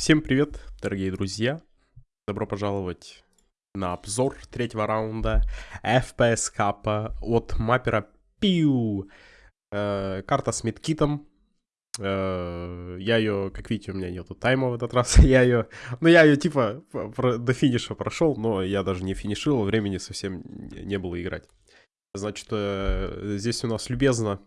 Всем привет, дорогие друзья. Добро пожаловать на обзор третьего раунда FPS капа от маппера Пиу. Э, карта с медкитом. Э, я ее, как видите, у меня нету тайма в этот раз. я ее, ну я ее типа до финиша прошел, но я даже не финишил, времени совсем не было играть. Значит, э, здесь у нас любезно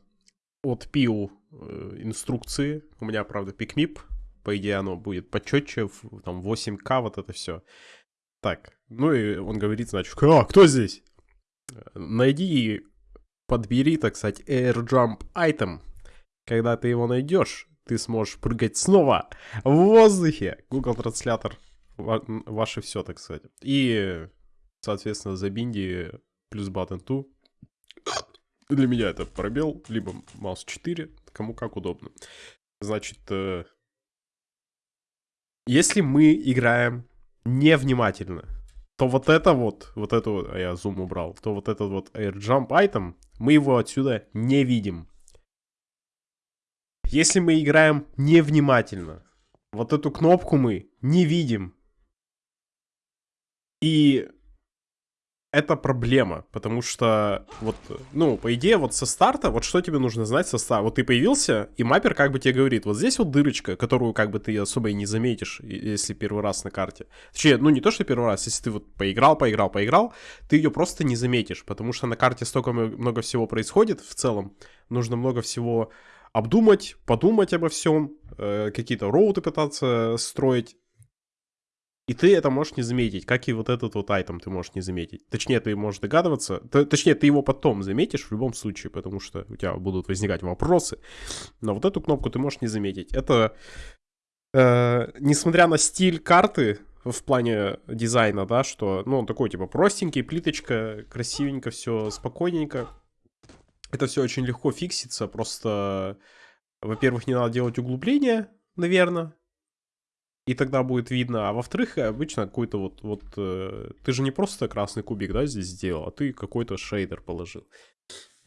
от Пиу э, инструкции. У меня, правда, пикмип. По идее, оно будет почетче, там 8К, вот это все. Так, ну и он говорит, значит, а, кто здесь? Найди и подбери, так сказать, Air Jump Item. Когда ты его найдешь, ты сможешь прыгать снова в воздухе. Google транслятор ваше все, так сказать. И, соответственно, за бинди плюс button 2 для меня это пробел, либо маус 4, кому как удобно. Значит, э, если мы играем невнимательно, то вот это вот, вот это вот, а я зум убрал, то вот этот вот air jump item, мы его отсюда не видим. Если мы играем невнимательно, вот эту кнопку мы не видим. И это проблема, потому что вот, ну, по идее, вот со старта, вот что тебе нужно знать со старта? Вот ты появился, и маппер как бы тебе говорит, вот здесь вот дырочка, которую как бы ты особо и не заметишь, если первый раз на карте. Точнее, ну не то, что первый раз, если ты вот поиграл, поиграл, поиграл, ты ее просто не заметишь, потому что на карте столько много всего происходит в целом, нужно много всего обдумать, подумать обо всем, э, какие-то роуты пытаться строить, и ты это можешь не заметить, как и вот этот вот айтем ты можешь не заметить. Точнее, ты можешь догадываться, точнее, ты его потом заметишь в любом случае, потому что у тебя будут возникать вопросы. Но вот эту кнопку ты можешь не заметить. Это, э, несмотря на стиль карты, в плане дизайна, да, что, ну, он такой, типа, простенький, плиточка, красивенько все, спокойненько. Это все очень легко фиксится, просто, во-первых, не надо делать углубления, наверное, и тогда будет видно. А во-вторых, обычно какой-то вот, вот э, ты же не просто красный кубик, да, здесь сделал, а ты какой-то шейдер положил.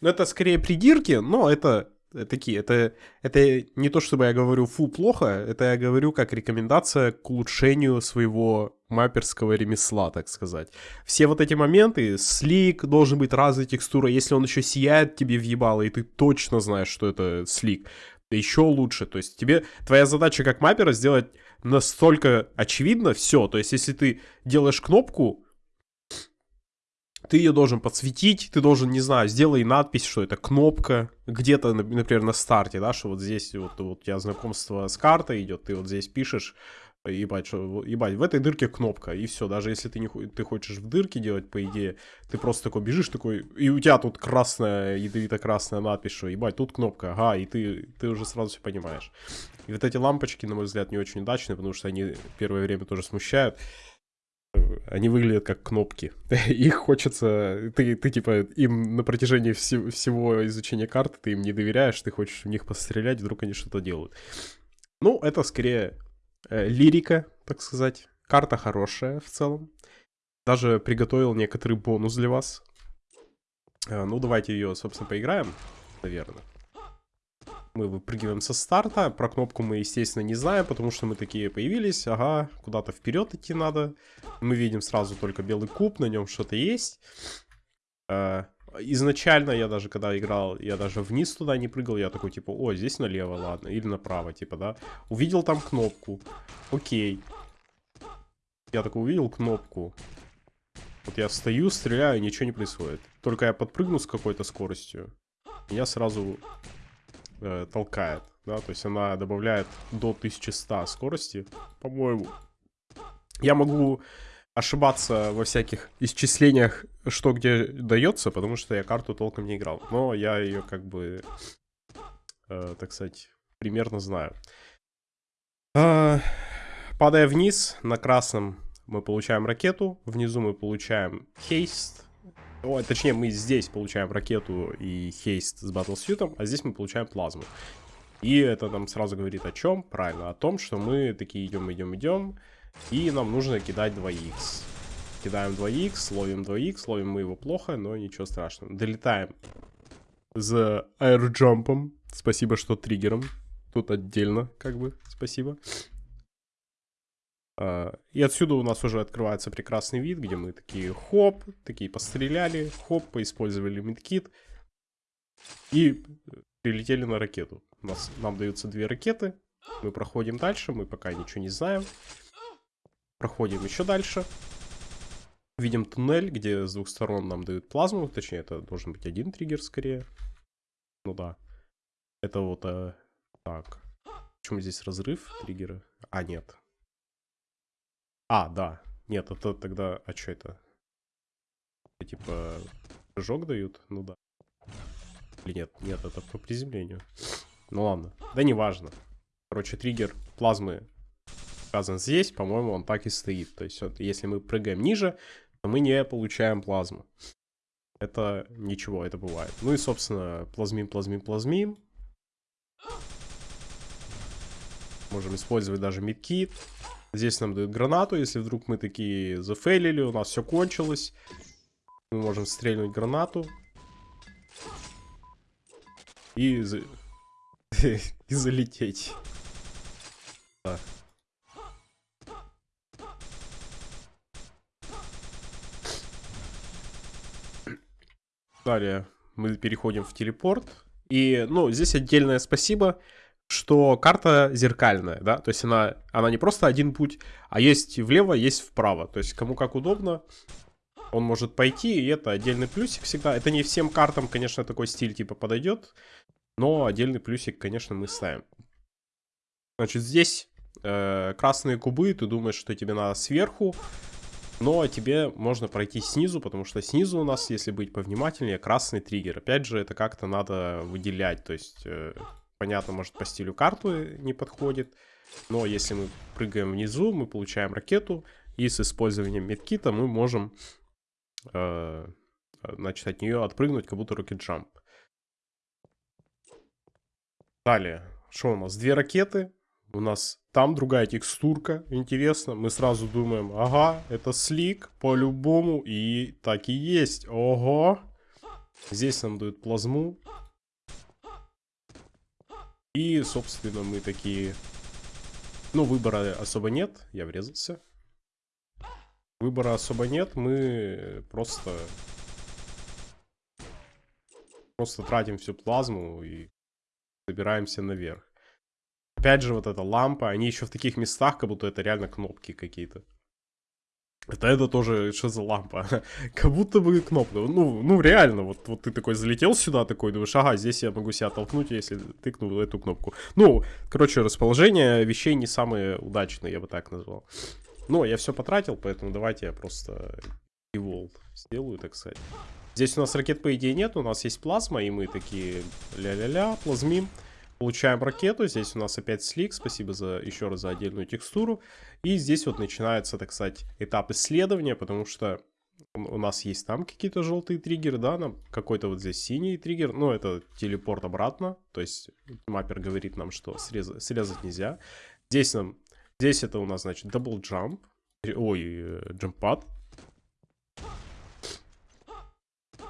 Ну, это скорее придирки, но это э, такие, это, это не то, чтобы я говорю, фу, плохо, это я говорю как рекомендация к улучшению своего мапперского ремесла, так сказать. Все вот эти моменты, слик должен быть разной текстурой, если он еще сияет тебе въебало, и ты точно знаешь, что это слик, еще лучше, то есть тебе, твоя задача как маппера сделать настолько очевидно все. То есть, если ты делаешь кнопку, ты ее должен подсветить, ты должен, не знаю, сделай надпись, что это кнопка, где-то, например, на старте, да, что вот здесь вот, вот у тебя знакомство с картой идет, ты вот здесь пишешь, ебать, что, ебать, в этой дырке кнопка, и все, даже если ты, не, ты хочешь в дырке делать, по идее, ты просто такой бежишь, такой, и у тебя тут красная, ядовито-красная надпись, что, ебать, тут кнопка, ага, и ты, ты уже сразу все понимаешь. И вот эти лампочки, на мой взгляд, не очень удачные, потому что они первое время тоже смущают. Они выглядят как кнопки. Их хочется... Ты, ты типа, им на протяжении вс- всего изучения карты, ты им не доверяешь, ты хочешь в них пострелять, вдруг они что-то делают. Ну, это скорее э, лирика, так сказать. Карта хорошая в целом. Даже приготовил некоторый бонус для вас. Э, ну, давайте ее, собственно, поиграем, наверное. Мы выпрыгиваем со старта. Про кнопку мы, естественно, не знаем, потому что мы такие появились. Ага, куда-то вперед идти надо. Мы видим сразу только белый куб, на нем что-то есть. Э, изначально я даже, когда играл, я даже вниз туда не прыгал. Я такой, типа, о, здесь налево, ладно. Или направо, типа, да. Увидел там кнопку. Окей. Я такой увидел кнопку. Вот я стою, стреляю, ничего не происходит. Только я подпрыгну с какой-то скоростью. Меня сразу э, толкает, да, то есть она добавляет до 1100 скорости, по-моему. Я могу ошибаться во всяких исчислениях, что где дается, потому что я карту толком не играл. Но я ее как бы, э, так сказать, примерно знаю. Э, падая вниз, на красном мы получаем ракету, внизу мы получаем хейст, о, точнее, мы здесь получаем ракету и хейст с батлсьютом, а здесь мы получаем плазму. И это нам сразу говорит о чем? Правильно, о том, что мы такие идем, идем, идем, и нам нужно кидать 2х. Кидаем 2х, ловим 2х, ловим мы его плохо, но ничего страшного. Долетаем за аэрджампом. Спасибо, что триггером. Тут отдельно, как бы, спасибо. А, и отсюда у нас уже открывается прекрасный вид, где мы такие хоп, такие постреляли, хоп, поиспользовали медкит и прилетели на ракету. У нас, нам даются две ракеты, мы проходим дальше, мы пока ничего не знаем. Проходим еще дальше. Видим туннель, где с двух сторон нам дают плазму, точнее это должен быть один триггер скорее. Ну да. Это вот... Э, так. Почему здесь разрыв триггера? А, нет. А, да. Нет, это тогда... А что это? Типа, прыжок дают? Ну да. Или нет? Нет, это по приземлению. Ну ладно. Да не важно. Короче, триггер плазмы указан здесь. По-моему, он так и стоит. То есть, вот, если мы прыгаем ниже, то мы не получаем плазму. Это ничего, это бывает. Ну и, собственно, плазмим, плазмим, плазмим. Можем использовать даже мидкит. Здесь нам дают гранату, если вдруг мы такие зафейлили, у нас все кончилось. Мы можем стрельнуть гранату. И, за... и залететь. Далее мы переходим в телепорт. И, ну, здесь отдельное спасибо что карта зеркальная, да, то есть она, она не просто один путь, а есть влево, есть вправо, то есть кому как удобно, он может пойти, и это отдельный плюсик всегда. Это не всем картам, конечно, такой стиль типа подойдет, но отдельный плюсик, конечно, мы ставим. Значит, здесь э, красные кубы, ты думаешь, что тебе надо сверху, но тебе можно пройти снизу, потому что снизу у нас, если быть повнимательнее, красный триггер. Опять же, это как-то надо выделять, то есть... Э, понятно, может по стилю карту не подходит. Но если мы прыгаем внизу, мы получаем ракету. И с использованием медкита мы можем э, значит, от нее отпрыгнуть, как будто рокет джамп. Далее, что у нас? Две ракеты. У нас там другая текстурка. Интересно. Мы сразу думаем, ага, это слик по-любому. И так и есть. Ого. Здесь нам дают плазму. И, собственно, мы такие... Ну, выбора особо нет. Я врезался. Выбора особо нет. Мы просто... Просто тратим всю плазму и забираемся наверх. Опять же, вот эта лампа. Они еще в таких местах, как будто это реально кнопки какие-то. Это это тоже, что за лампа? как будто бы кнопка. Ну, ну реально, вот, вот ты такой залетел сюда, такой, думаешь, ага, здесь я могу себя толкнуть, если тыкну эту кнопку. Ну, короче, расположение вещей не самые удачные, я бы так назвал. Но я все потратил, поэтому давайте я просто evolve сделаю, так сказать. Здесь у нас ракет, по идее, нет, у нас есть плазма, и мы такие ля-ля-ля, плазмим. Получаем ракету, здесь у нас опять слик, спасибо за еще раз за отдельную текстуру. И здесь вот начинается, так сказать, этап исследования, потому что у нас есть там какие-то желтые триггеры, да, нам какой-то вот здесь синий триггер, ну, это телепорт обратно, то есть маппер говорит нам, что срезать, срезать нельзя. Здесь нам, здесь это у нас, значит, double jump, ой, джампад.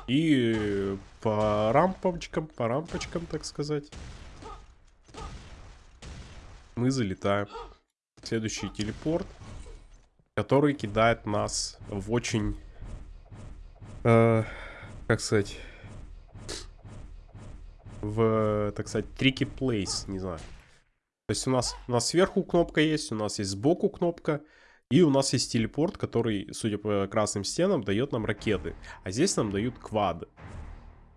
И по рампочкам, по рампочкам, так сказать мы залетаем. Следующий телепорт, который кидает нас в очень, э, как сказать, в, так сказать, трики плейс, не знаю. То есть у нас, у нас сверху кнопка есть, у нас есть сбоку кнопка, и у нас есть телепорт, который, судя по красным стенам, дает нам ракеты. А здесь нам дают квады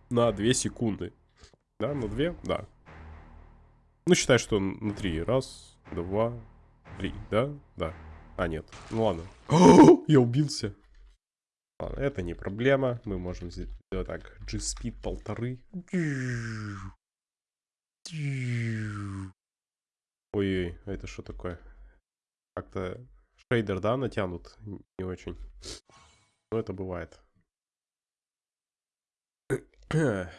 на 2 секунды. Да, на 2? Да. Ну, считай, что на три. Раз, два, три. Да? Да. А, нет. Ну, ладно. Я убился. Ладно, это не проблема. Мы можем сделать так. G-speed полторы. Ой-ой, это что такое? Как-то шейдер, да, натянут? Не очень. Но это бывает.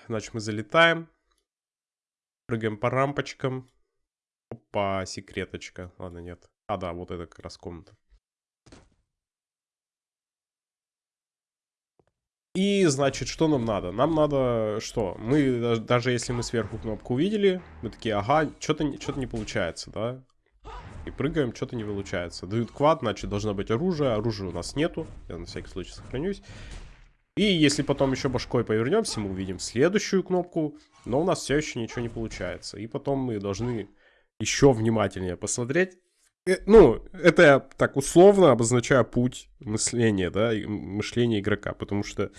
Значит, мы залетаем. Прыгаем по рампочкам. Опа, секреточка. Ладно, нет. А, да, вот это как раз комната. И, значит, что нам надо? Нам надо что? Мы, даже если мы сверху кнопку увидели, мы такие, ага, что-то что не получается, да? И. Прыгаем, что-то не получается. Дают квад, значит, должно быть оружие. Оружия у нас нету. Я на всякий случай сохранюсь. И если потом еще башкой повернемся, мы увидим следующую кнопку. Но у нас все еще ничего не получается. И потом мы должны еще внимательнее посмотреть. Э, ну, это я так условно обозначаю путь мышления, да, мышления игрока, потому что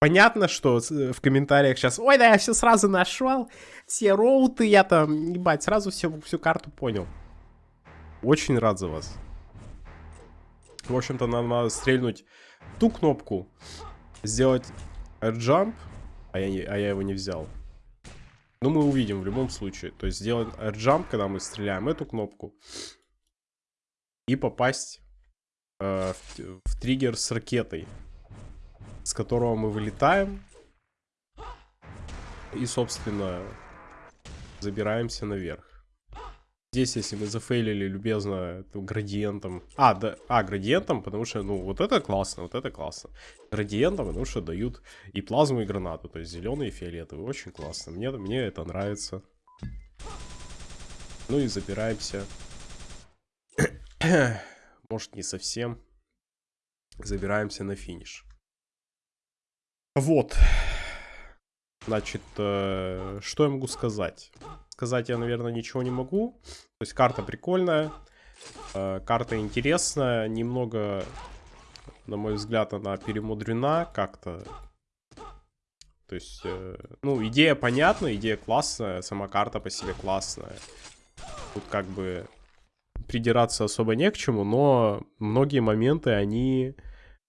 понятно, что в комментариях сейчас, ой, да я все сразу нашел, все роуты, я там, ебать, сразу все, всю карту понял. Очень рад за вас. В общем-то, нам надо стрельнуть ту кнопку, сделать air а я, а я его не взял. Ну, мы увидим в любом случае. То есть сделать air когда мы стреляем эту кнопку. И попасть э, в, в триггер с ракетой. С которого мы вылетаем. И, собственно, забираемся наверх. Здесь, если мы зафейлили любезно градиентом... А, да, а, градиентом, потому что, ну, вот это классно, вот это классно. Градиентом, потому что дают и плазму, и гранату. То есть зеленый и фиолетовый. Очень классно. Мне, мне это нравится. Ну и забираемся. Может, не совсем. Забираемся на финиш. Вот. Значит, э, что я могу сказать? Сказать я, наверное, ничего не могу. То есть карта прикольная. Э, карта интересная. Немного, на мой взгляд, она перемудрена как-то. То есть, э, ну, идея понятна, идея классная. Сама карта по себе классная. Тут как бы придираться особо не к чему, но многие моменты, они,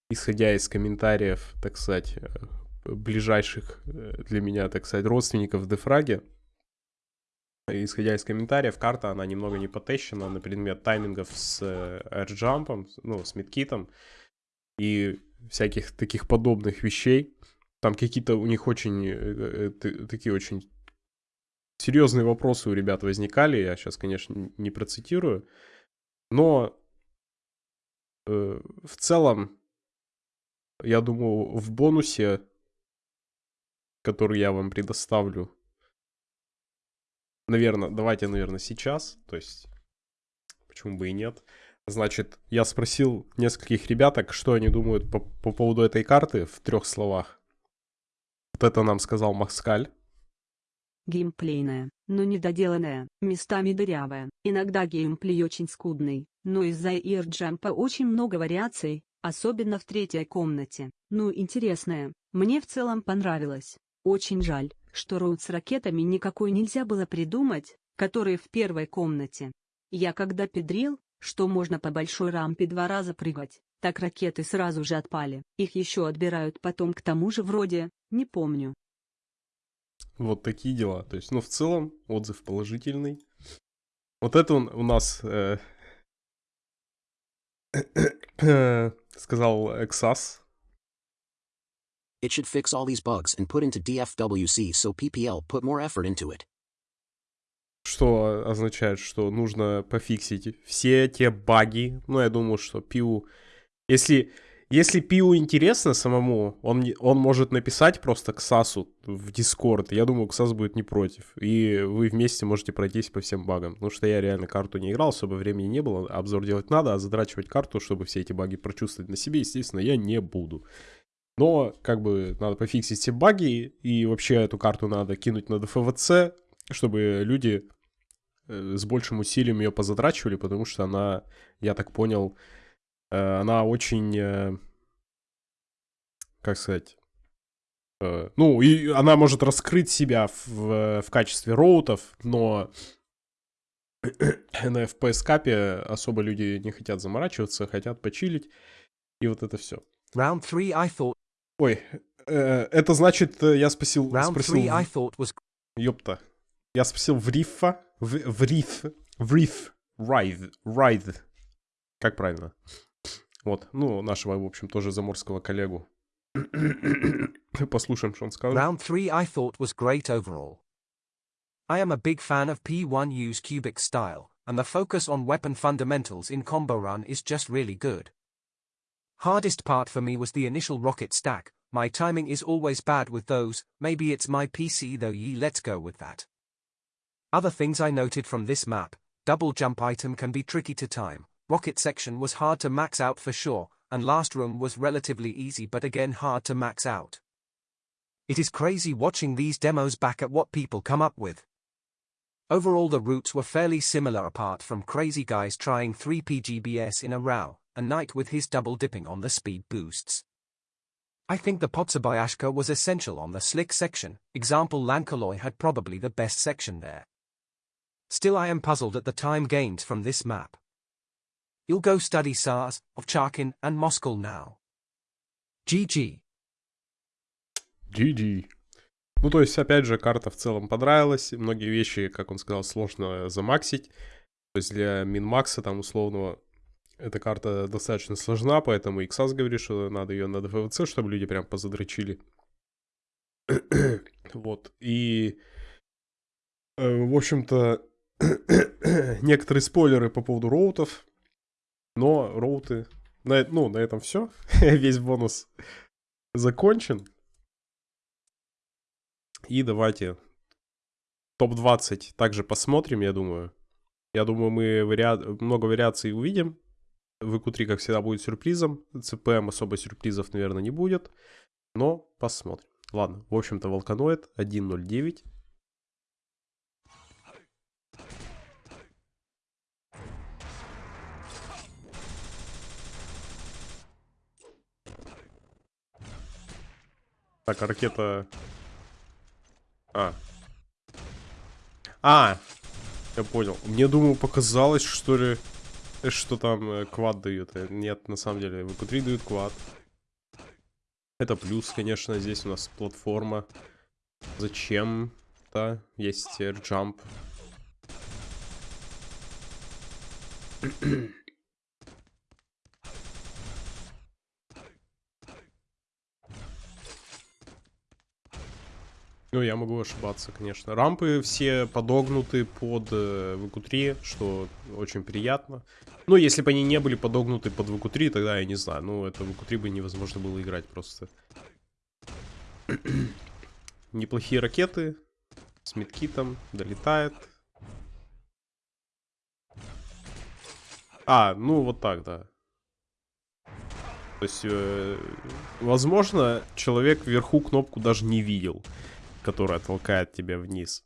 исходя из комментариев, так сказать, ближайших э, для меня, так сказать, родственников в Дефраге. Исходя из комментариев, карта, она немного не потещена на предмет таймингов с э, ну, с мидкитом и всяких таких подобных вещей. Там какие-то у них очень, э, такие очень серьезные вопросы у ребят возникали. Я сейчас, конечно, не процитирую. Но э, в целом, я думаю, в бонусе который я вам предоставлю. Наверное, давайте, наверное, сейчас. То есть, почему бы и нет. Значит, я спросил нескольких ребяток, что они думают по, по поводу этой карты в трех словах. Вот это нам сказал Макскаль. Геймплейная, но недоделанная, местами дырявая. Иногда геймплей очень скудный, но из-за ирджампа очень много вариаций, особенно в третьей комнате. Ну интересная, мне в целом понравилось. Очень жаль, что роут с ракетами никакой нельзя было придумать, которые в первой комнате. Я когда педрил, что можно по большой рампе два раза прыгать, так ракеты сразу же отпали. Их еще отбирают потом к тому же вроде, не помню. Вот такие дела. То есть, ну, в целом, отзыв положительный. Вот это он у нас э, сказал Эксас, It should fix all these bugs and put into DFWC so PPL put more effort into it. Что означает, что нужно пофиксить все те баги. Ну, я думаю, что Пиу... Если, если Пиу интересно самому, он, он может написать просто к Сасу в Дискорд. Я думаю, Ксас будет не против. И вы вместе можете пройтись по всем багам. Потому что я реально карту не играл, особо времени не было. Обзор делать надо, а задрачивать карту, чтобы все эти баги прочувствовать на себе, естественно, я не буду. Но, как бы, надо пофиксить все баги, и вообще эту карту надо кинуть на ДФВЦ, чтобы люди э, с большим усилием ее позатрачивали, потому что она, я так понял, э, она очень, э, как сказать, ну, и она может раскрыть себя в, в качестве роутов, но на FPS капе особо люди не хотят заморачиваться, хотят почилить, и вот это все. Round three, I thought Ой, э, это значит, э, я спросил... Спросил was... Ёпта. Я спросил в рифа, в, в риф, в риф, райд, райд. Как правильно? Вот, ну, нашего, в общем, тоже заморского коллегу. Послушаем, что он скажет. Round three I thought was great overall. I am a big fan of P1U's cubic style, and the focus on weapon fundamentals in Combo Run is just really good. Hardest part for me was the initial rocket stack, my timing is always bad with those, maybe it's my PC though ye let's go with that. Other things I noted from this map, double jump item can be tricky to time. Rocket section was hard to max out for sure, and last room was relatively easy but again hard to max out. It is crazy watching these demos back at what people come up with. Overall the routes were fairly similar apart from crazy guys trying 3 PGBS in a row, and Knight with his double dipping on the speed boosts. I think the Potsabayashka was essential on the slick section, example Lankaloy had probably the best section there. Still I am puzzled at the time gained from this map. You'll go study SARS, Ovcharkin and Moskal now. GG. GG. Ну, то есть, опять же, карта в целом понравилась. Многие вещи, как он сказал, сложно замаксить. То есть для минмакса там условного эта карта достаточно сложна, поэтому Иксас говорит, что надо ее на ДФВЦ, чтобы люди прям позадрочили. вот. И, э, в общем-то, некоторые спойлеры по поводу роутов. Но роуты... На, ну, на этом все. Весь бонус закончен. И давайте топ-20 также посмотрим, я думаю. Я думаю, мы вариа... много вариаций увидим. В q как всегда, будет сюрпризом. CPM особо сюрпризов, наверное, не будет. Но посмотрим. Ладно, в общем-то, Волканоид 1.09. Так, а ракета а. А! Я понял. Мне, думаю, показалось, что ли, что там э, квад дают. Э, нет, на самом деле, в 3 дают квад. Это плюс, конечно, здесь у нас платформа. Зачем-то есть air Ну, я могу ошибаться, конечно. Рампы все подогнуты под э, VQ3, что очень приятно. Ну, если бы они не были подогнуты под VQ3, тогда я не знаю. Ну, это VQ3 бы невозможно было играть просто. Неплохие ракеты. С медкитом. Долетает. А, ну вот так, да. То есть, э, возможно, человек вверху кнопку даже не видел которая толкает тебя вниз.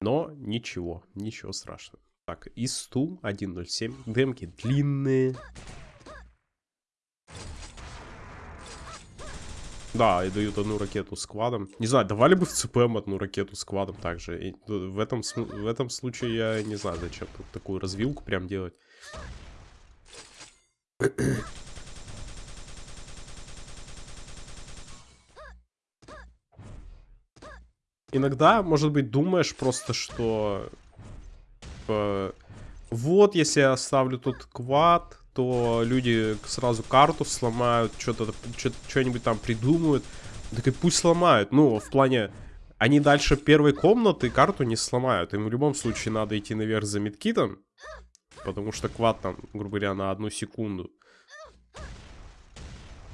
Но ничего, ничего страшного. Так, ИСТУ 1.07. Демки длинные. Да, и дают одну ракету с. Не знаю, давали бы в ЦПМ одну ракету с также. И в, этом, в этом случае я не знаю, зачем такую развилку прям делать. Иногда, может быть, думаешь просто, что... Типа, вот, если я оставлю тут квад, то люди сразу карту сломают, что-то, что-нибудь там придумают. Так и пусть сломают. Ну, в плане, они дальше первой комнаты карту не сломают. Им в любом случае надо идти наверх за медкитом. Потому что квад там, грубо говоря, на одну секунду.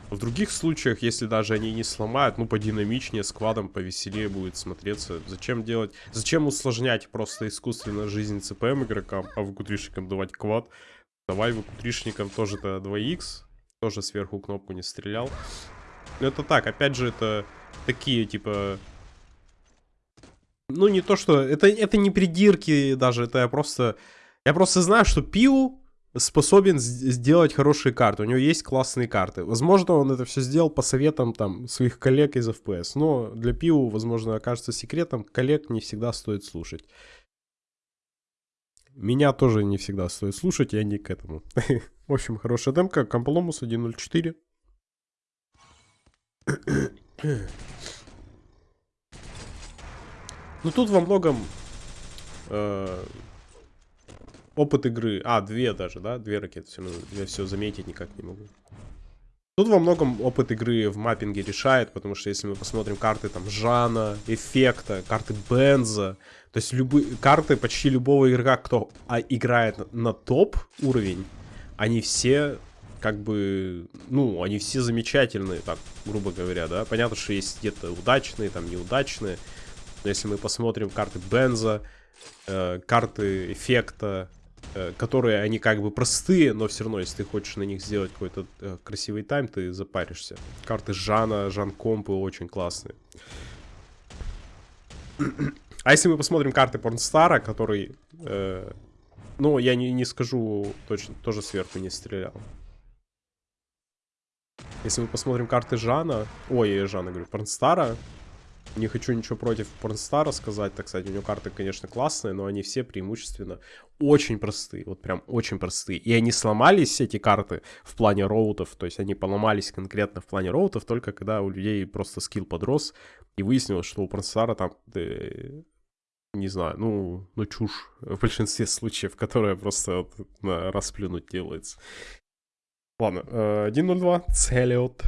В других случаях, если даже они не сломают, ну, подинамичнее, с квадом повеселее будет смотреться. Зачем делать... Зачем усложнять просто искусственно жизнь ЦПМ игрокам, а выкутришникам давать квад? Давай выкутришникам тоже-то 2х. Тоже сверху кнопку не стрелял. Но это так, опять же, это такие, типа... Ну, не то, что... Это, это не придирки даже, это я просто... Я просто знаю, что Пиу способен сделать хорошие карты. У него есть классные карты. Возможно, он это все сделал по советам там своих коллег из FPS. Но для Пиу, возможно, окажется секретом. Коллег не всегда стоит слушать. Меня тоже не всегда стоит слушать, я не к этому. В общем, хорошая демка. Комполомус 1.04. Ну тут во многом э, опыт игры. А, две даже, да? Две ракеты. Все, я все заметить никак не могу. Тут во многом опыт игры в маппинге решает, потому что если мы посмотрим карты там Жана, Эффекта, карты Бенза, то есть любые карты почти любого игрока, кто а, играет на, на топ уровень, они все как бы, ну, они все замечательные, так, грубо говоря, да. Понятно, что есть где-то удачные, там неудачные. Но если мы посмотрим карты Бенза, э, карты эффекта, которые они как бы простые, но все равно, если ты хочешь на них сделать какой-то э, красивый тайм, ты запаришься. Карты Жана, Жан Компы очень классные. А если мы посмотрим карты Порнстара, который, э, ну, я не, не скажу точно, тоже сверху не стрелял. Если мы посмотрим карты Жана, ой, Жана, говорю, Порнстара, не хочу ничего против Порнстара сказать, так сказать, у него карты, конечно, классные, но они все преимущественно очень простые, вот прям очень простые. И они сломались, эти карты, в плане роутов, то есть они поломались конкретно в плане роутов, только когда у людей просто скилл подрос, и выяснилось, что у Порнстара там, э, не знаю, ну, ну чушь в большинстве случаев, которая просто вот, на расплюнуть делается. Ладно, 1.02, Целиот.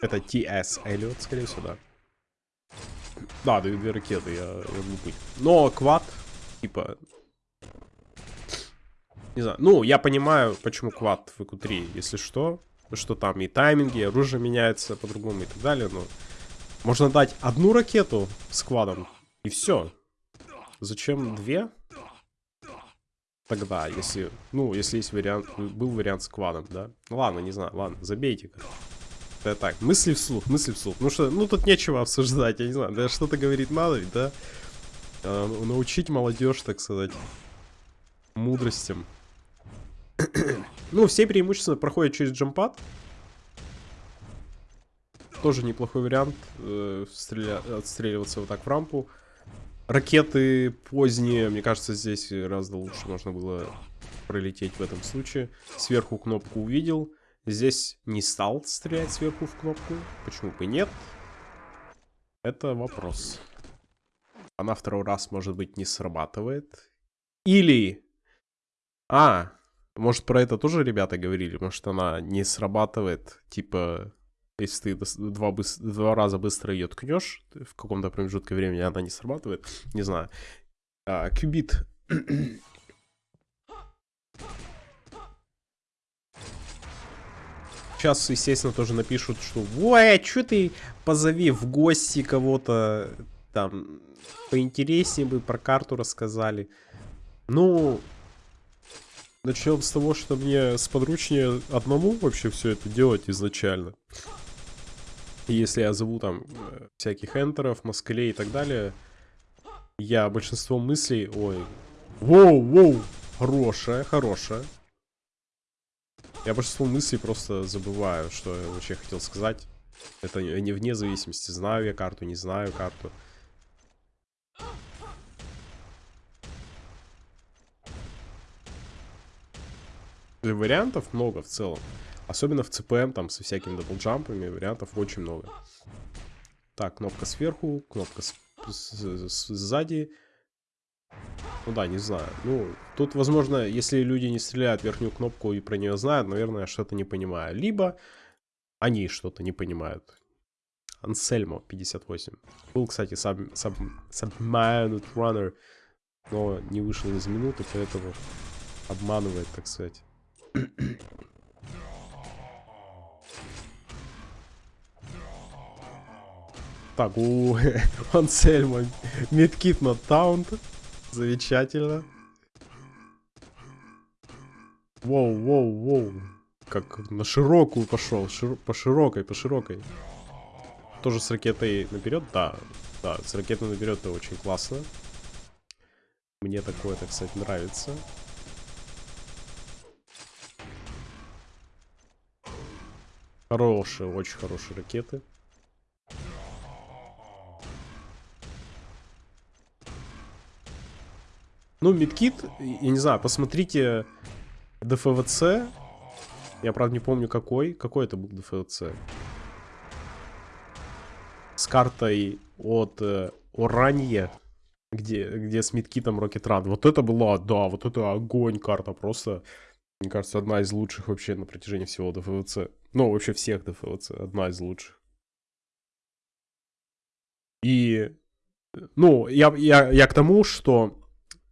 Это TS Эллиот, скорее всего, да. Да, дают две ракеты, я, я глупый. Но квад, типа... Не знаю, ну, я понимаю, почему квад в q 3 если что. Что там и тайминги, и оружие меняется по-другому и так далее, но... Можно дать одну ракету с квадом, и все. Зачем две? Тогда, если... Ну, если есть вариант... Был вариант с квадом, да? Ну, ладно, не знаю, ладно, забейте. Это так, мысли вслух, мысли вслух. Ну что, ну тут нечего обсуждать, я не знаю, да что-то говорить надо ведь, да? А, научить молодежь, так сказать, мудростям. ну, все преимущественно проходят через джампад. Тоже неплохой вариант э, стреля... отстреливаться вот так в рампу. Ракеты поздние, мне кажется, здесь гораздо лучше можно было пролететь в этом случае. Сверху кнопку увидел. Здесь не стал стрелять сверху в кнопку. Почему бы нет? Это вопрос. Она второй раз, может быть, не срабатывает. Или... А, может, про это тоже ребята говорили? Может, она не срабатывает, типа, если ты два, два раза быстро ее ткнешь, в каком-то промежутке времени она не срабатывает. Не знаю. А, кубит Сейчас, естественно, тоже напишут, что «Ой, а что ты позови в гости кого-то, там, поинтереснее бы про карту рассказали». Ну, начнем с того, что мне сподручнее одному вообще все это делать изначально. Если я зову там э, всяких энтеров, москалей и так далее, я большинство мыслей... Ой, воу, воу, хорошая, хорошая. Я большинство мыслей просто забываю, что я вообще хотел сказать. Это не вне зависимости, знаю я карту, не знаю карту. Вариантов много в целом. Особенно в CPM, там, со всякими даблджампами, вариантов очень много. Так, кнопка сверху, кнопка сзади. Ну да, не знаю. Ну, тут, возможно, если люди не стреляют верхнюю кнопку и про нее знают, наверное, что-то не понимаю. Либо они что-то не понимают. Ансельмо 58. Был, кстати, Submarine sub, sub Runner, но не вышел из минуты, поэтому обманывает, так сказать. так, у Ансельмо медкит на таунт. Замечательно. Воу, воу, воу. Как на широкую пошел. Шир... По широкой, по широкой. Тоже с ракетой наперед? Да. Да, с ракетой наперед это очень классно. Мне такое, так сказать, нравится. Хорошие, очень хорошие ракеты. Ну, Мидкит, я не знаю, посмотрите ДФВЦ. Я, правда, не помню какой. Какой это был ДФВЦ? С картой от э, Оранье, где, где с Мидкитом Rocket Run. Вот это была, да, вот это огонь карта. Просто, мне кажется, одна из лучших вообще на протяжении всего ДФВЦ. Ну, вообще всех ДФВЦ. Одна из лучших. И, ну, я, я, я к тому, что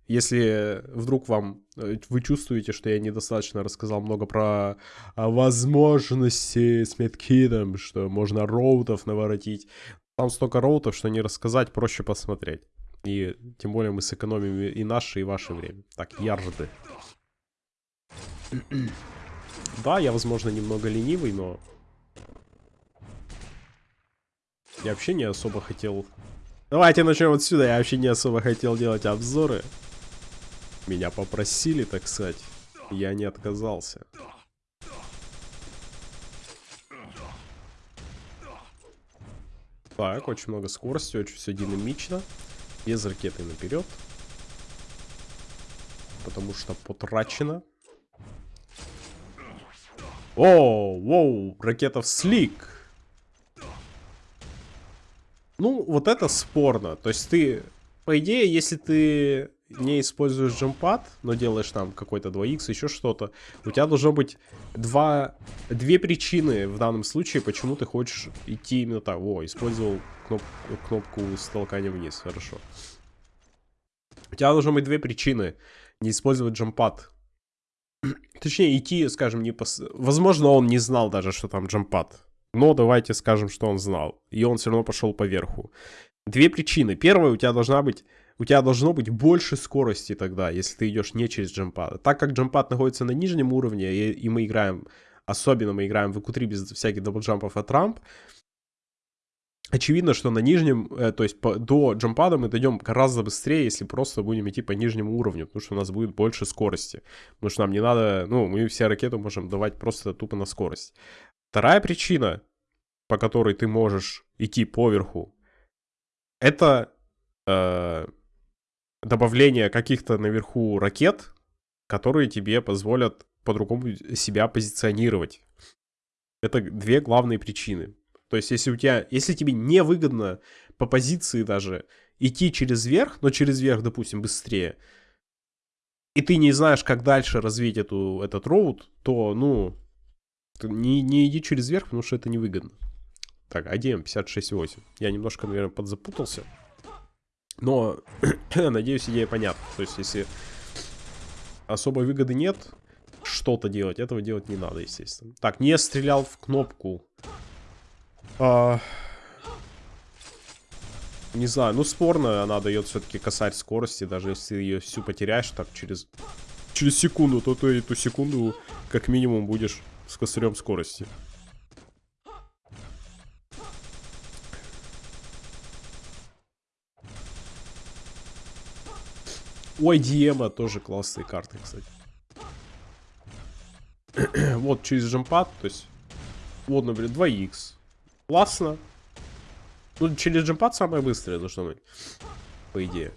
если вдруг вам э, вы чувствуете, что я недостаточно рассказал много про а, возможности с медкидом, что можно роутов наворотить, там столько роутов, что не рассказать, проще посмотреть. И тем более мы сэкономим и наше, и ваше время. Так, ярды. да, я, возможно, немного ленивый, но... Я вообще не особо хотел... Давайте начнем отсюда. Я вообще не особо хотел делать обзоры. Меня попросили, так сказать. Я не отказался. Так, очень много скорости, очень все динамично. Без ракеты наперед. Потому что потрачено. О, воу, ракета в слик. Ну, вот это спорно. То есть ты, по идее, если ты не используешь джампад, но делаешь там какой-то 2х, еще что-то, у тебя должно быть два, две причины в данном случае, почему ты хочешь идти именно так. О, использовал кноп, кнопку с толканием вниз, хорошо. У тебя должно быть две причины не использовать джампад. Точнее, идти, скажем, не пос... Возможно, он не знал даже, что там джампад. Но давайте скажем, что он знал. И он все равно пошел по верху. Две причины. Первая, у тебя должна быть у тебя должно быть больше скорости тогда, если ты идешь не через джампад. Так как джампад находится на нижнем уровне, и, и мы играем, особенно мы играем в q без всяких даблджампов от рамп, очевидно, что на нижнем, э, то есть по, до джампада мы дойдем гораздо быстрее, если просто будем идти по нижнему уровню, потому что у нас будет больше скорости. Потому что нам не надо, ну, мы все ракеты можем давать просто тупо на скорость. Вторая причина, по которой ты можешь идти поверху, это э, добавление каких-то наверху ракет, которые тебе позволят по-другому себя позиционировать. Это две главные причины. То есть, если у тебя, если тебе невыгодно по позиции даже идти через верх, но через верх, допустим, быстрее, и ты не знаешь, как дальше развить эту, этот роут, то, ну, не, не иди через верх, потому что это невыгодно. Так, ADM 56.8. Я немножко, наверное, подзапутался. Но, надеюсь, идея понятна. То есть, если особой выгоды нет, что-то делать, этого делать не надо, естественно. Так, не стрелял в кнопку. А... Не знаю, ну спорно, она дает все-таки косарь скорости, даже если ее всю потеряешь, так через, через секунду, то ты эту секунду как минимум будешь с косарем скорости. Ой, Диема тоже классные карты, кстати. вот через джампад, то есть... Вот, например, 2х. Классно. Ну, через джампад самое быстрое должно быть. По идее.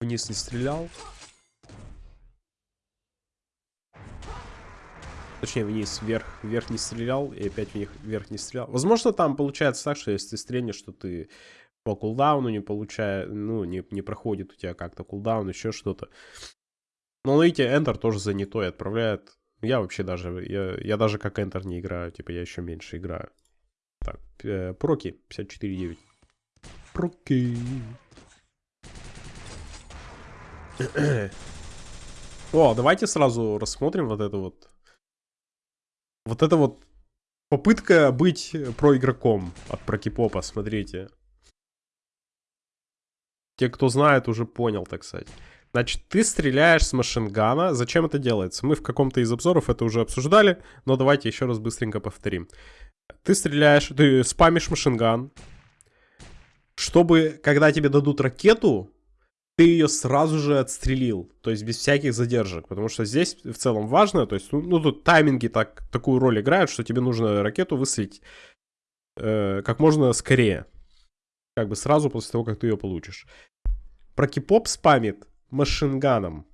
Вниз не стрелял. Точнее, вниз, вверх, вверх не стрелял, и опять вверх, вверх не стрелял. Возможно, там получается так, что если ты стрельнешь, что ты по кулдауну не получает, ну, не, не проходит у тебя как-то кулдаун, еще что-то. Но видите, Enter тоже занятой отправляет. Я вообще даже, я, я даже как Enter не играю, типа я еще меньше играю. Так, э, проки 54.9. Проки. О, давайте сразу рассмотрим вот это вот. Вот это вот попытка быть проигроком от Прокипопа, смотрите. Те, кто знает, уже понял, так сказать. Значит, ты стреляешь с машингана. Зачем это делается? Мы в каком-то из обзоров это уже обсуждали, но давайте еще раз быстренько повторим. Ты стреляешь, ты спамишь машинган, чтобы, когда тебе дадут ракету, ты ее сразу же отстрелил, то есть без всяких задержек, потому что здесь в целом важно, то есть, ну, ну тут тайминги так, такую роль играют, что тебе нужно ракету выстрелить э, как можно скорее как бы сразу после того, как ты ее получишь. Прокипоп спамит машинганом.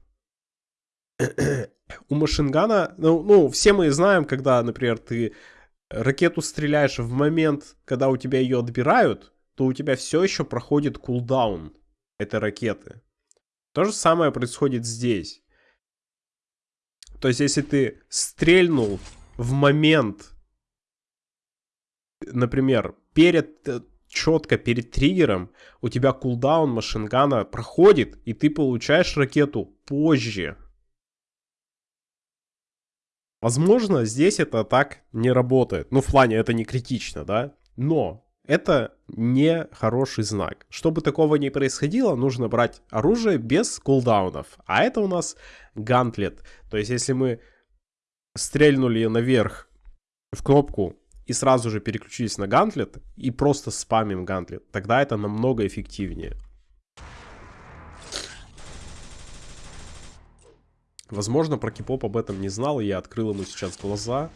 У машингана, ну, ну, все мы знаем, когда, например, ты ракету стреляешь в момент, когда у тебя ее отбирают, то у тебя все еще проходит кулдаун этой ракеты. То же самое происходит здесь. То есть, если ты стрельнул в момент, например, перед четко перед триггером у тебя кулдаун машингана проходит, и ты получаешь ракету позже. Возможно, здесь это так не работает. Ну, в плане это не критично, да? Но это не хороший знак. Чтобы такого не происходило, нужно брать оружие без кулдаунов. А это у нас гантлет. То есть, если мы стрельнули наверх в кнопку и сразу же переключились на гантлет и просто спамим гантлет, тогда это намного эффективнее. Возможно, про Кипоп об этом не знал, и я открыл ему сейчас глаза.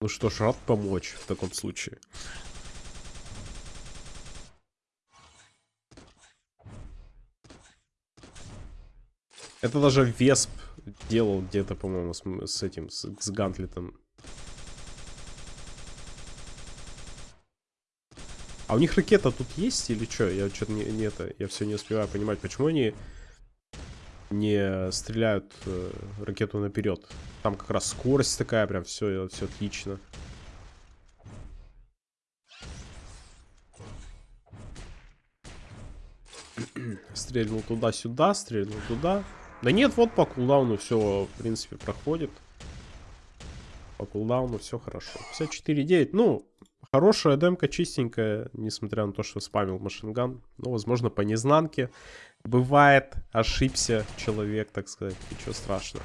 Ну что ж, рад помочь в таком случае. Это даже Весп делал где-то, по-моему, с, с этим, с, с Гантлетом. А у них ракета тут есть или что? Я что-то не, не это, я все не успеваю понимать, почему они не стреляют э, ракету наперед. Там как раз скорость такая, прям все, все отлично. Стрельнул туда-сюда, стрельнул туда. Да нет, вот по кулдауну все, в принципе, проходит. По кулдауну все хорошо. 54.9, ну, хорошая демка, чистенькая, несмотря на то, что спамил машинган. Ну, возможно, по незнанке. Бывает, ошибся человек, так сказать, ничего страшного.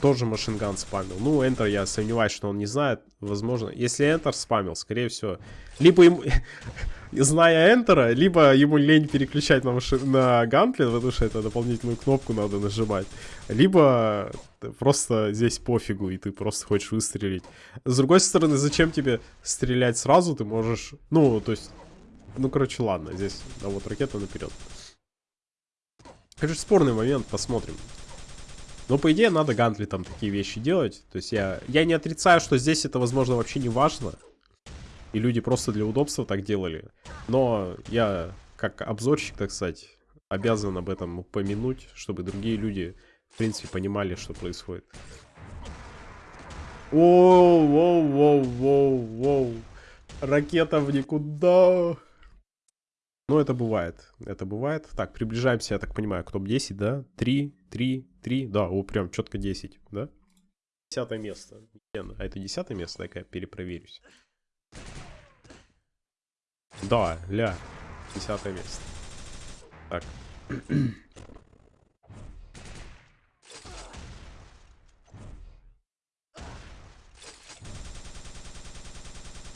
Тоже машинган спамил. Ну, Enter я сомневаюсь, что он не знает. Возможно, если Enter спамил, скорее всего. Либо ему, зная Enter, либо ему лень переключать на, маши... на гантлет, потому что это дополнительную кнопку надо нажимать. Либо просто здесь пофигу, и ты просто хочешь выстрелить. С другой стороны, зачем тебе стрелять сразу? Ты можешь... Ну, то есть... Ну, короче, ладно, здесь... А вот ракета наперед. Конечно, спорный момент, посмотрим. Но, по идее, надо Гантли там такие вещи делать. То есть я, я не отрицаю, что здесь это, возможно, вообще не важно. И люди просто для удобства так делали. Но я, как обзорщик, так сказать, обязан об этом упомянуть, чтобы другие люди, в принципе, понимали, что происходит. Воу, воу, воу, воу, воу. Ракета в никуда. Ну, это бывает. Это бывает. Так, приближаемся, я так понимаю, к топ-10, да? 3, 3, 3. Да, о, прям четко 10, да? Десятое место. А это десятое место? Дай-ка я перепроверюсь. Да, ля. Десятое место. Так.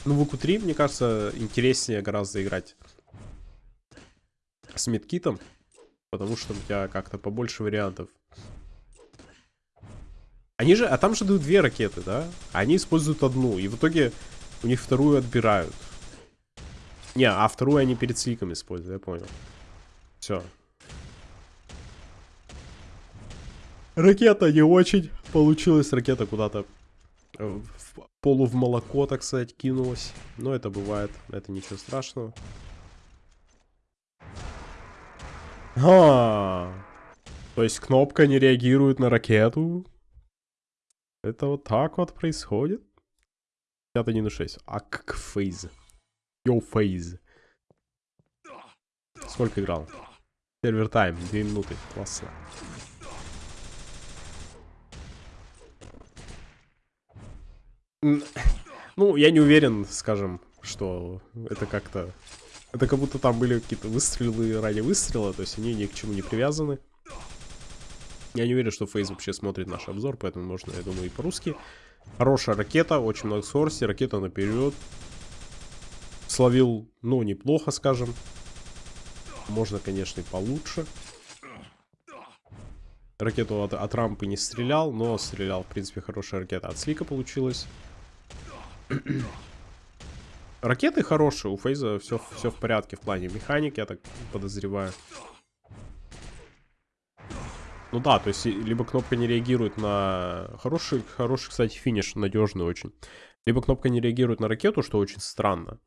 Ну, в q 3 мне кажется, интереснее гораздо играть с медкитом, потому что у тебя как-то побольше вариантов. Они же, а там же дают две ракеты, да? Они используют одну, и в итоге у них вторую отбирают. Не, а вторую они перед сликом используют, я понял. Все. Ракета не очень получилась. Ракета куда-то в полу в молоко, так сказать, кинулась. Но это бывает, это ничего страшного. А, то есть кнопка не реагирует на ракету? Это вот так вот происходит? 51 на 6. А как фейз? Йоу, фейз. Сколько играл? Сервер тайм, 2 минуты. Классно. Ну, я не уверен, скажем, что это как-то это как будто там были какие-то выстрелы ради выстрела, то есть они ни к чему не привязаны. Я не уверен, что Фейс вообще смотрит наш обзор, поэтому можно, я думаю, и по-русски. Хорошая ракета, очень много скорости, ракета наперед. Словил, ну, неплохо, скажем. Можно, конечно, и получше. Ракету от, от рампы не стрелял, но стрелял, в принципе, хорошая ракета от слика получилась. Ракеты хорошие, у Фейза все, все в порядке в плане механики, я так подозреваю. Ну да, то есть либо кнопка не реагирует на... Хороший, хороший, кстати, финиш, надежный очень. Либо кнопка не реагирует на ракету, что очень странно.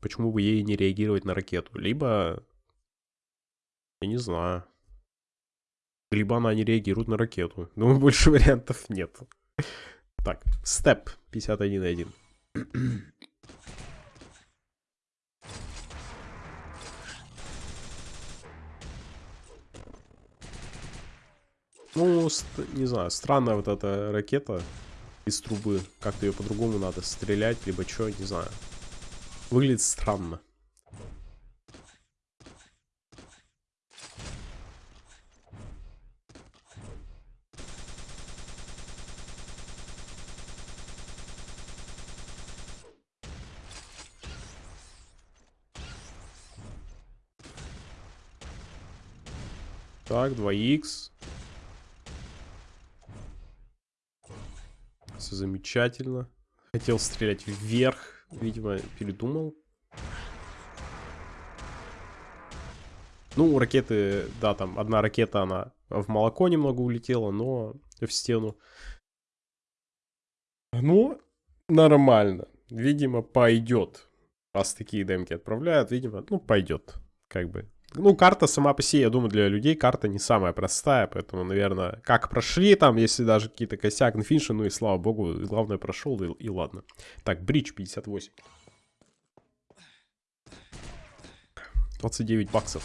Почему бы ей не реагировать на ракету? Либо... Я не знаю. Либо она не реагирует на ракету. Думаю, больше вариантов нет. Так, степ 51.1. Ну, не знаю, странная вот эта ракета из трубы. Как-то ее по-другому надо стрелять, либо что, не знаю. Выглядит странно. Так, 2х. Все замечательно. Хотел стрелять вверх. Видимо, передумал. Ну, ракеты, да, там одна ракета, она в молоко немного улетела, но в стену. Ну, нормально. Видимо, пойдет. Раз такие демки отправляют, видимо, ну, пойдет. Как бы ну, карта сама по себе, я думаю, для людей карта не самая простая, поэтому, наверное, как прошли там, если даже какие-то косяк на финише, ну и слава богу, главное прошел, и, и ладно. Так, бридж 58. 29 баксов.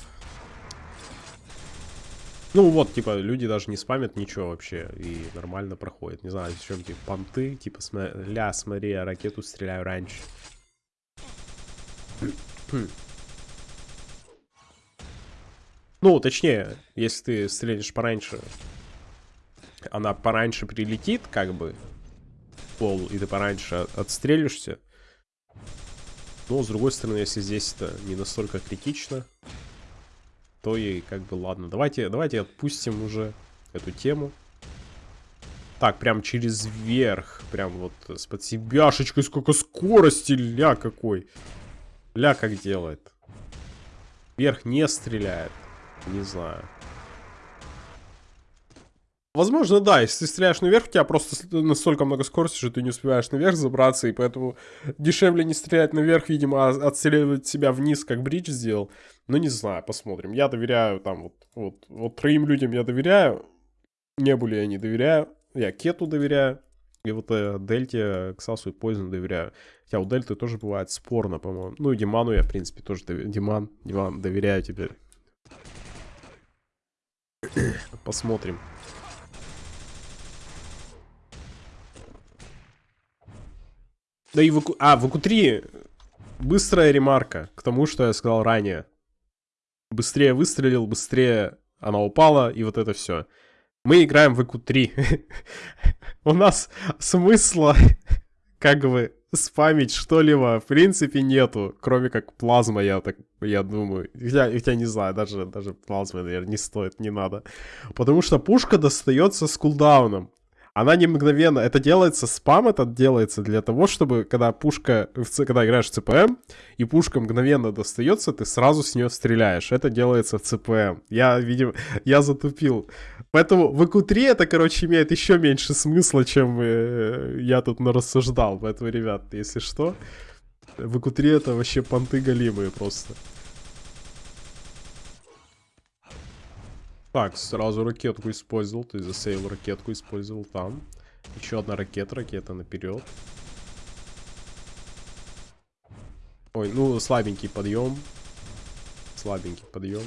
Ну вот, типа, люди даже не спамят ничего вообще, и нормально проходит. Не знаю, чем типа понты, типа, сма ля, смотри, я ракету стреляю раньше. Ну, точнее, если ты стрелишь пораньше, она пораньше прилетит, как бы, пол, и ты пораньше отстрелишься. Но, с другой стороны, если здесь это не настолько критично, то и как бы ладно. Давайте, давайте отпустим уже эту тему. Так, прям через верх, прям вот с подсебяшечкой, сколько скорости, ля какой. Ля как делает. Вверх не стреляет. Не знаю. Возможно, да, если ты стреляешь наверх, у тебя просто настолько много скорости, что ты не успеваешь наверх забраться, и поэтому дешевле не стрелять наверх, видимо, а отстреливать себя вниз, как Бридж сделал. Ну, не знаю, посмотрим. Я доверяю там вот, вот, вот троим людям я доверяю, Небуле я не доверяю, я Кету доверяю, и вот э, Дельте, Ксасу и Пойзен доверяю. Хотя у Дельты тоже бывает спорно, по-моему. Ну и Диману я, в принципе, тоже доверяю. Диман, Диман, доверяю тебе. Посмотрим. Да и в ВК... А, в ВК-3 быстрая ремарка к тому, что я сказал ранее. Быстрее выстрелил, быстрее она упала, и вот это все. Мы играем в ВК-3. У нас смысла как бы спамить что-либо в принципе нету, кроме как плазма, я так, я думаю. Я, я не знаю, даже, даже плазмы, наверное, не стоит, не надо. Потому что пушка достается с кулдауном. Она не мгновенно, это делается, спам этот делается для того, чтобы, когда пушка, когда играешь в ЦПМ, и пушка мгновенно достается, ты сразу с нее стреляешь. Это делается в ЦПМ. Я, видимо, я затупил. Поэтому в ИКУ-3 это, короче, имеет еще меньше смысла, чем э, я тут нарассуждал. Поэтому, ребят, если что, в ИКУ-3 это вообще понты голимые просто. Так, сразу ракетку использовал, есть засейвил ракетку, использовал там. Еще одна ракета, ракета наперед. Ой, ну слабенький подъем. Слабенький подъем.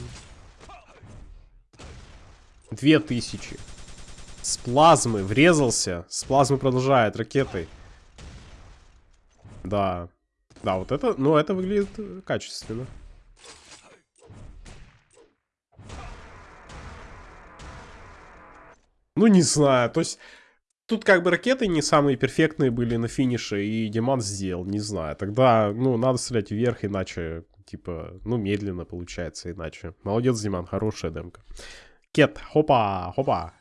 Две тысячи. С плазмы врезался. С плазмы продолжает ракетой. Да. Да, вот это, ну это выглядит качественно. Ну, не знаю, то есть... Тут как бы ракеты не самые перфектные были на финише, и Диман сделал, не знаю. Тогда, ну, надо стрелять вверх, иначе, типа, ну, медленно получается иначе. Молодец, Диман, хорошая демка. Кет, хопа, хопа.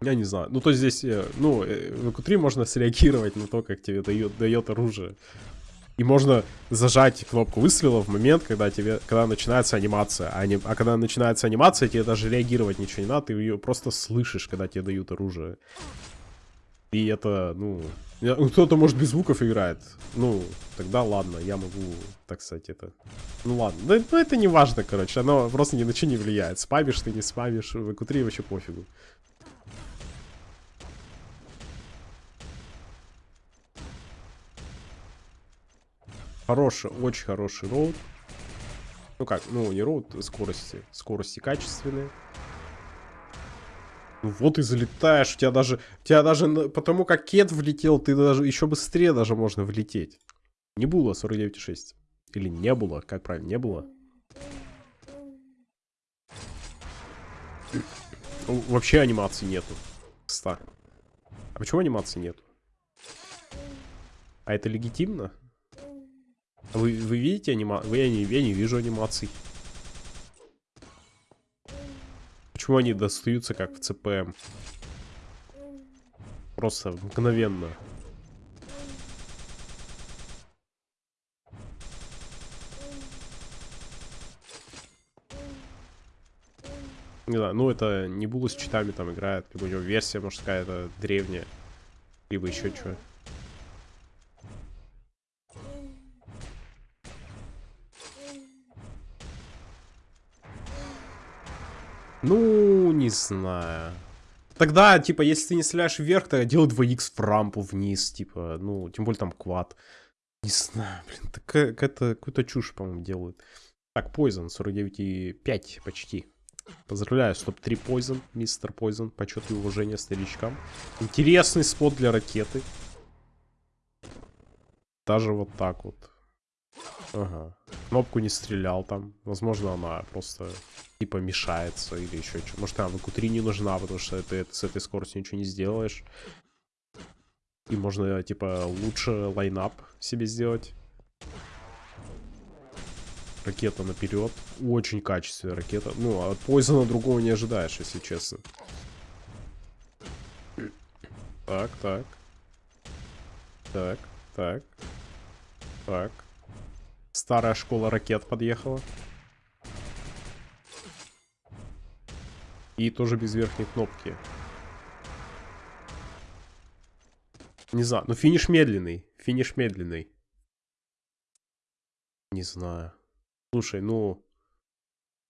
Я не знаю. Ну, то есть здесь, э, ну, э, в q можно среагировать на то, как тебе дает, дает оружие. И можно зажать кнопку выстрела в момент, когда тебе, когда начинается анимация. А, не, а когда начинается анимация, тебе даже реагировать ничего не надо, ты ее просто слышишь, когда тебе дают оружие. И это, ну... ну кто-то, может, без звуков играет. Ну, тогда ладно, я могу, так сказать, это... Ну ладно, ну, это не важно, короче, оно просто ни на что не влияет. Спамишь ты, не спамишь, в q вообще пофигу. Хороший, очень хороший роут. Ну как, ну не роут, скорости. Скорости качественные. Вот и залетаешь, у тебя даже, у тебя даже потому как кет влетел, ты даже еще быстрее даже можно влететь. Не было 49,6. Или не было, как правильно, не было. Вообще анимации нету. Кстати. А почему анимации нету? А это легитимно? Вы, вы видите анимацию? Я не, я не вижу анимаций. Почему они достаются как в ЦПМ? Просто мгновенно. Не знаю, ну это не Булу с читами там играет, либо у него версия, может, какая-то древняя, либо еще что. Ну, не знаю. Тогда, типа, если ты не стреляешь вверх, то делай 2х в рампу вниз, типа, ну, тем более там квад. Не знаю, блин, так это какую-то чушь, по-моему, делают. Так, Poison, 49,5 почти. Поздравляю, стоп-3 Poison, мистер Poison. Почет и уважение старичкам. Интересный спот для ракеты. Даже вот так вот. Ага. Кнопку не стрелял там. Возможно, она просто типа мешается или еще что. Может, она в q не нужна, потому что ты с этой скоростью ничего не сделаешь. И можно, типа, лучше лайнап себе сделать ракета наперед. Очень качественная ракета. Ну, от Пойзона другого не ожидаешь, если честно. Так, так. Так, так. Так. Старая школа ракет подъехала. И тоже без верхней кнопки. Не знаю, ну финиш медленный. Финиш медленный. Не знаю. Слушай, ну...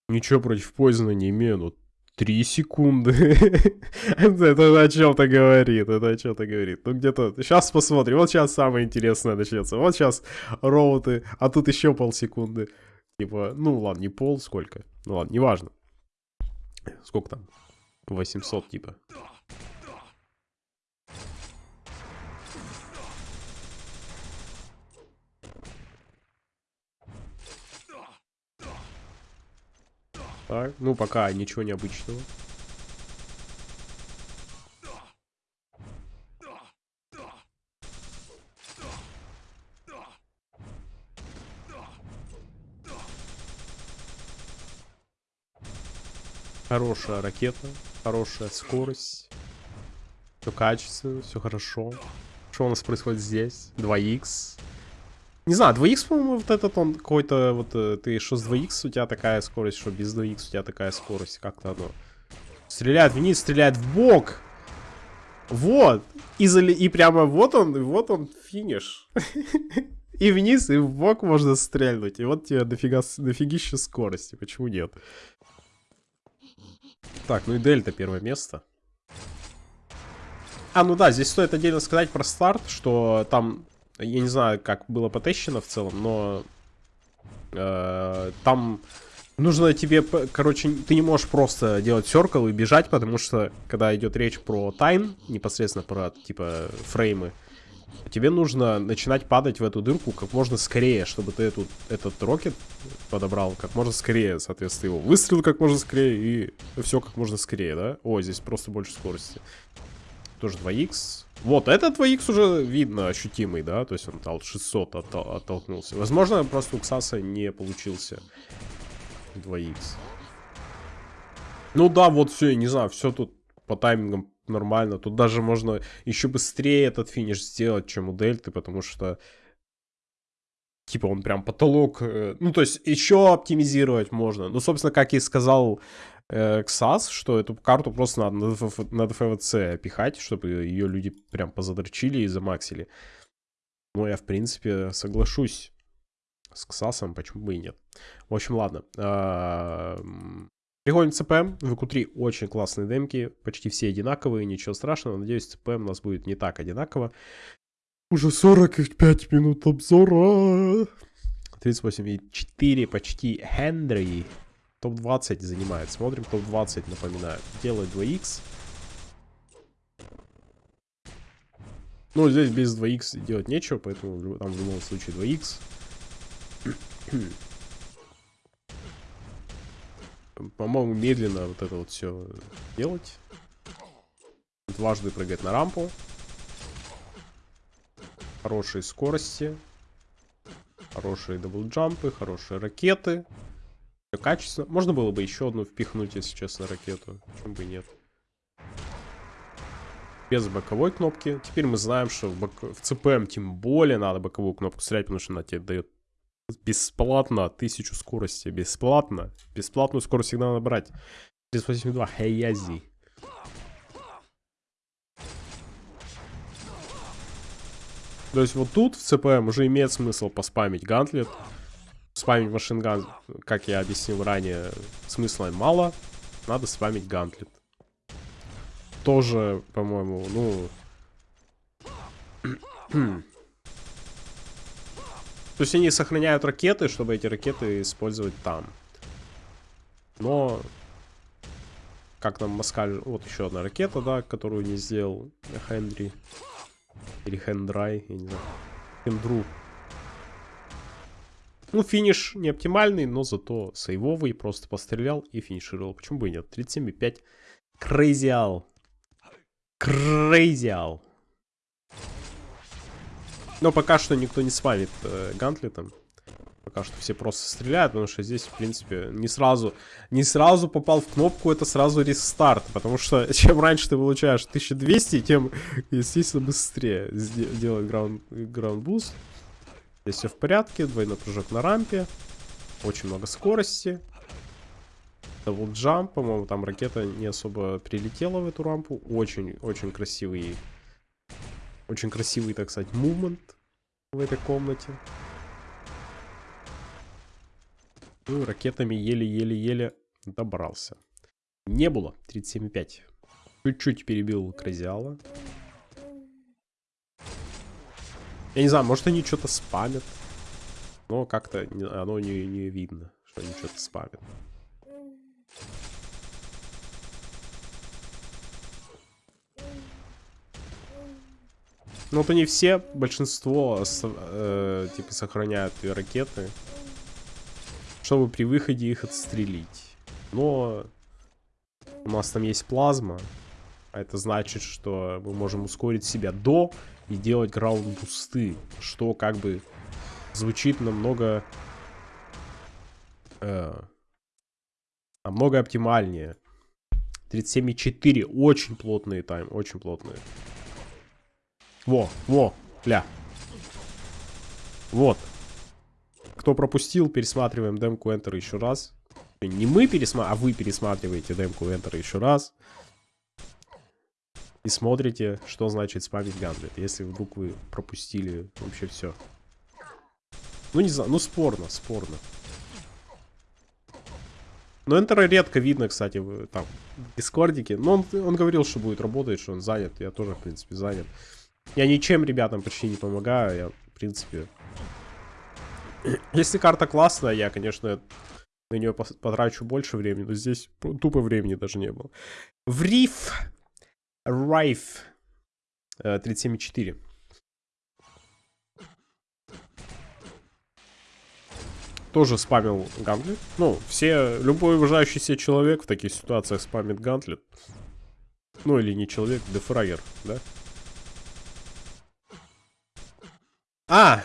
Ничего против Пойзена не имею, но... Три секунды. это о чем-то говорит, это о чем-то говорит. Ну где-то... Сейчас посмотрим. Вот сейчас самое интересное начнется. Вот сейчас роуты, а тут еще полсекунды. Типа, ну ладно, не пол, сколько. Ну ладно, неважно. Сколько там? 800 типа. Так, ну пока ничего необычного. Хорошая ракета, хорошая скорость. Все качественно, все хорошо. Что у нас происходит здесь? 2х. Не знаю, 2х, по-моему, вот этот он какой-то, вот э, ты что с 2х у тебя такая скорость, что без 2х у тебя такая скорость, как-то оно. Стреляет вниз, стреляет в бок. Вот. И, зали... и прямо вот он, вот он финиш. И вниз, и в бок можно стрельнуть. И вот тебе дофига, дофигища скорости. Почему нет? Так, ну и дельта первое место. А, ну да, здесь стоит отдельно сказать про старт, что там я не знаю, как было потещено в целом, но э, там нужно тебе, короче, ты не можешь просто делать серкл и бежать, потому что, когда идет речь про тайм, непосредственно про, типа, фреймы, тебе нужно начинать падать в эту дырку как можно скорее, чтобы ты эту, этот рокет подобрал как можно скорее, соответственно, его выстрелил как можно скорее и все как можно скорее, да? О, здесь просто больше скорости. Тоже 2х. Вот, этот 2х уже видно ощутимый, да? То есть он от 600 оттол оттолкнулся. Возможно, просто у Ксаса не получился 2х. Ну да, вот все, не знаю, все тут по таймингам нормально. Тут даже можно еще быстрее этот финиш сделать, чем у Дельты, потому что типа он прям потолок. Э, ну, то есть еще оптимизировать можно. Ну, собственно, как и сказал XAS, что эту карту просто надо на, ДФ, на ДФВЦ пихать, чтобы ее люди прям позадрочили и замаксили. Ну, я, в принципе, соглашусь с XAS, почему бы и нет. В общем, ладно. А, Приходим к. В EQ3 очень классные демки. Почти все одинаковые, ничего страшного. Надеюсь, CPM у нас будет не так одинаково. Уже 45 минут обзора. 38,4 почти Хендри. Топ-20 занимает. Смотрим топ-20, напоминаю. Делает 2х. Ну, здесь без 2х делать нечего, поэтому там в любом случае 2х. По-моему, медленно вот это вот все делать. Дважды прыгать на рампу. Хорошие скорости. Хорошие даблджампы, хорошие ракеты. Все качественно. Можно было бы еще одну впихнуть, если честно, ракету. Почему бы и нет. Без боковой кнопки. Теперь мы знаем, что в, бок... в CPM тем более надо боковую кнопку стрелять, потому что она тебе дает бесплатно тысячу скорости. Бесплатно. Бесплатную скорость всегда надо брать. 382. Хейязи. То есть вот тут в CPM уже имеет смысл поспамить гантлет. Спамить машинган, как я объяснил ранее, смысла мало. Надо спамить гантлет. Тоже, по-моему, ну... То есть они сохраняют ракеты, чтобы эти ракеты использовать там. Но... Как нам Москаль... Вот еще одна ракета, да, которую не сделал Хенри. Или Хендрай, я не знаю. Хендру. Ну, финиш не оптимальный, но зато сейвовый. Просто пострелял и финишировал. Почему бы и нет? 37,5. Крейзиал. Крейзиал. Но пока что никто не спамит э, гантлетом. Пока что все просто стреляют, потому что здесь, в принципе, не сразу, не сразу попал в кнопку, это сразу рестарт. Потому что чем раньше ты получаешь 1200, тем, естественно, быстрее делать ground, ground. Здесь все в порядке, двойной прыжок на рампе. Очень много скорости. Double jump, по-моему, там ракета не особо прилетела в эту рампу. Очень-очень красивый, очень красивый, так сказать, мувмент в этой комнате. Ну, ракетами еле-еле-еле добрался. Не было. 37,5. Чуть-чуть перебил Кразиала. Я не знаю, может они что-то спамят. Но как-то оно не, не видно, что они что-то спамят. Ну вот они все, большинство, э, типа, сохраняют ракеты чтобы при выходе их отстрелить. Но у нас там есть плазма, а это значит, что мы можем ускорить себя до и делать граунд-бусты, что как бы звучит намного... Э, намного оптимальнее. 37,4. Очень плотные тайм, очень плотные. Во, во, ля. Вот. Кто пропустил, пересматриваем демку Enter еще раз. Не мы пересматриваем, а вы пересматриваете демку Enter еще раз. И смотрите, что значит спамить гандлет. Если вдруг вы пропустили вообще все. Ну, не знаю, ну спорно, спорно. Но Enter редко видно, кстати, в, там, в Дискордике. Но он, он говорил, что будет работать, что он занят. Я тоже, в принципе, занят. Я ничем ребятам почти не помогаю. Я, в принципе, если карта классная, я, конечно, на нее потрачу больше времени, но здесь тупо времени даже не было. В Риф. Райф. 37,4. Тоже спамил гантлет. Ну, все, любой уважающийся человек в таких ситуациях спамит гантлет. Ну, или не человек, дефрагер, да? А,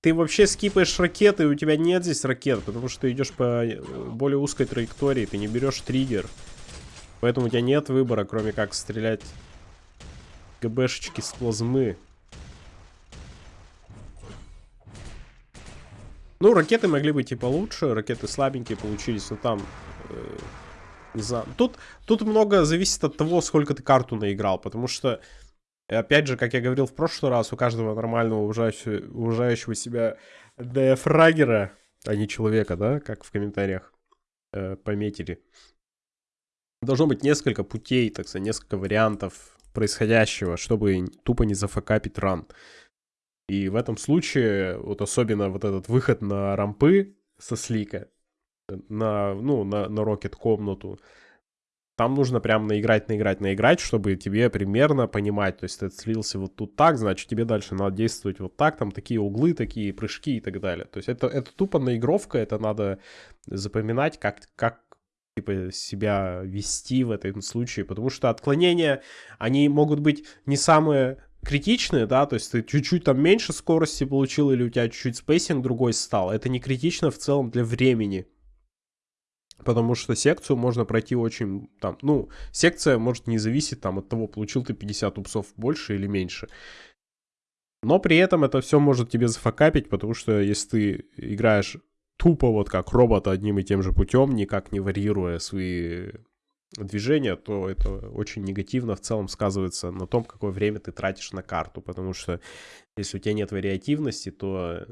ты вообще скипаешь ракеты, у тебя нет здесь ракет, потому что ты идешь по э, более узкой траектории, ты не берешь триггер. Поэтому у тебя нет выбора, кроме как стрелять ГБшечки с плазмы. Ну, ракеты могли быть и получше, ракеты слабенькие получились, но там... Э, не знаю. Тут, тут много зависит от того, сколько ты карту наиграл, потому что опять же, как я говорил в прошлый раз, у каждого нормального уважающего, уважающего себя дефрагера, а не человека, да, как в комментариях э, пометили, должно быть несколько путей, так сказать, несколько вариантов происходящего, чтобы тупо не зафакапить ран. И в этом случае, вот особенно вот этот выход на рампы со слика, на, ну, на, на рокет комнату, там нужно прям наиграть, наиграть, наиграть, чтобы тебе примерно понимать. То есть ты слился вот тут так, значит, тебе дальше надо действовать вот так, там такие углы, такие прыжки и так далее. То есть это, это тупо наигровка, это надо запоминать, как, как типа, себя вести в этом случае, потому что отклонения, они могут быть не самые критичные, да, то есть ты чуть-чуть там меньше скорости получил или у тебя чуть-чуть spacing другой стал, это не критично в целом для времени, потому что секцию можно пройти очень, там, ну, секция может не зависеть там от того, получил ты 50 ups ов больше или меньше, но при этом это все может тебе зафакапить, потому что если ты играешь тупо вот как робот одним и тем же путем, никак не варьируя свои движения, то это очень негативно в целом сказывается на том, какое время ты тратишь на карту, потому что если у тебя нет вариативности, то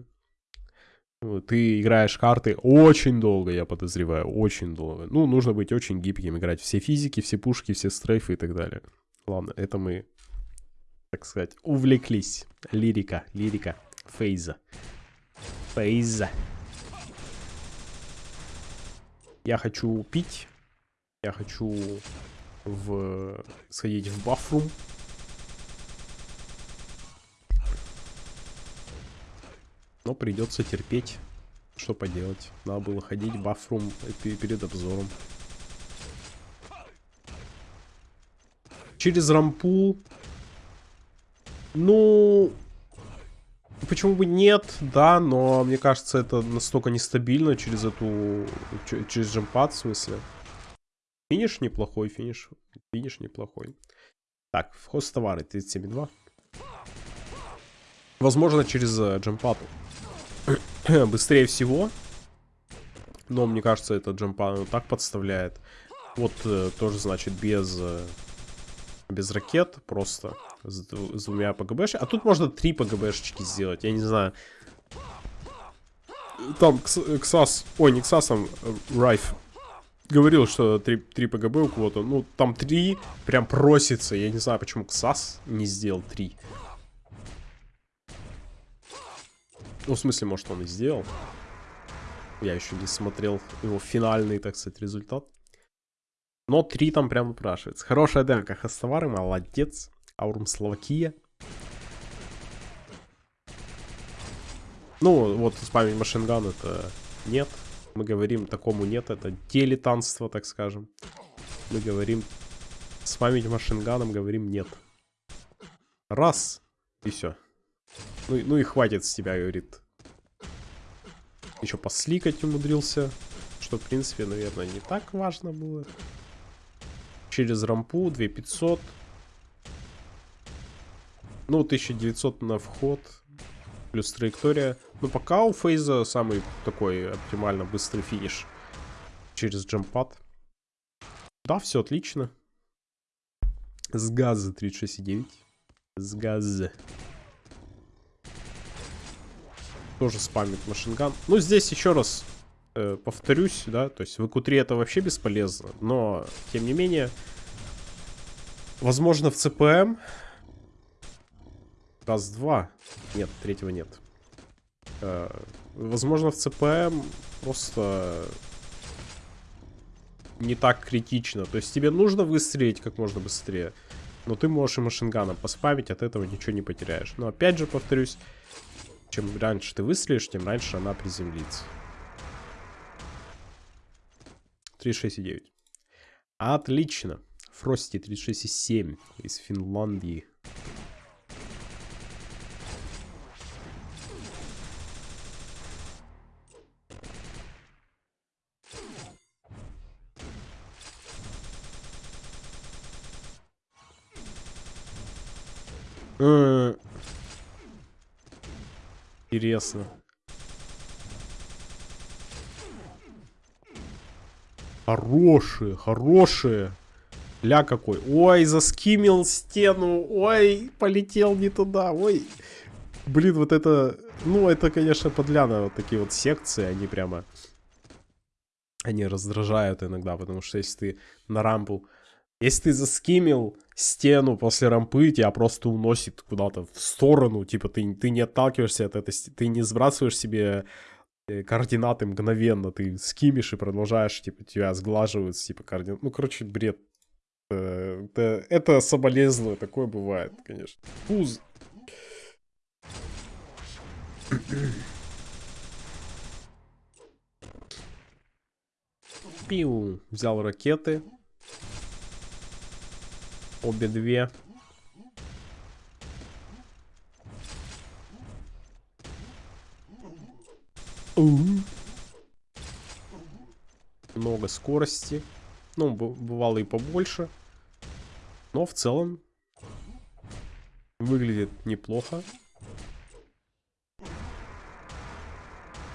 ну, ты играешь карты очень долго, я подозреваю, очень долго. Ну, нужно быть очень гибким, играть все физики, все пушки, все стрейфы и так далее. Ладно, это мы, так сказать, увлеклись. Лирика, лирика, фейза. Фейза. Я хочу пить. Я хочу в... сходить в бафрум. Но придется терпеть. Что поделать? Надо было ходить в бафрум перед обзором. Через рампул. Ну... Почему бы нет, да, но мне кажется, это настолько нестабильно через эту... Через джампад, в смысле. Финиш неплохой, финиш. Финиш неплохой. Так, хост товары 37.2. Возможно, через uh, джампату. Быстрее всего. Но мне кажется, это джампат так подставляет. Вот uh, тоже, значит, без... Без ракет, просто с, с двумя ПГБш. А тут можно три ПГБшечки сделать, я не знаю. Там Ксас, ой, не Ксасом, Райф говорил, что 3, 3 ПГБ у кого-то. Ну, там 3 прям просится. Я не знаю, почему КСАС не сделал 3. Ну, в смысле, может, он и сделал. Я еще не смотрел его финальный, так сказать, результат. Но 3 там прям выпрашивается. Хорошая демка Хастовары, молодец. Аурум Словакия. Ну, вот спамить машинган это нет. Мы говорим, такому нет, это дилетантство, так скажем. Мы говорим, спамить машинганом, говорим нет. Раз, и все. Ну, ну и хватит с тебя, говорит. Еще посликать умудрился. Что, в принципе, наверное, не так важно было. Через рампу 2500. Ну, 1900 на вход плюс траектория. Ну, пока у Фейза самый такой оптимально быстрый финиш через джампад. Да, все отлично. С газа 36,9. С газа. Тоже спамит машинган. Ну, здесь еще раз э, повторюсь, да, то есть в q это вообще бесполезно, но, тем не менее, возможно, в ЦПМ Раз-два. Нет, третьего нет. Э, возможно, в ЦПМ просто не так критично. То есть тебе нужно выстрелить как можно быстрее. Но ты можешь и машинганом поспамить, от этого ничего не потеряешь. Но опять же, повторюсь, чем раньше ты выстрелишь, тем раньше она приземлится. 36,9. Отлично. Фрости 36,7 из Финляндии. Э, интересно. Хорошие, хорошие. Ля какой. Ой, заскимил стену. Ой, полетел не туда. Ой. Блин, вот это... Ну, это, конечно, подляно. Вот такие вот секции, они прямо... Они раздражают иногда, потому что если ты на рампу если ты заскимил стену после рампы, тебя просто уносит куда-то в сторону, типа ты, ты не отталкиваешься от этой, ты не сбрасываешь себе координаты мгновенно, ты скимишь и продолжаешь, типа тебя сглаживают, типа координаты. Ну, короче, бред. Э, Это, это соболезную, такое бывает, конечно. Пуз. Пиу. Взял ракеты. Обе две. Много скорости. Ну, бывало и побольше. Но в целом выглядит неплохо.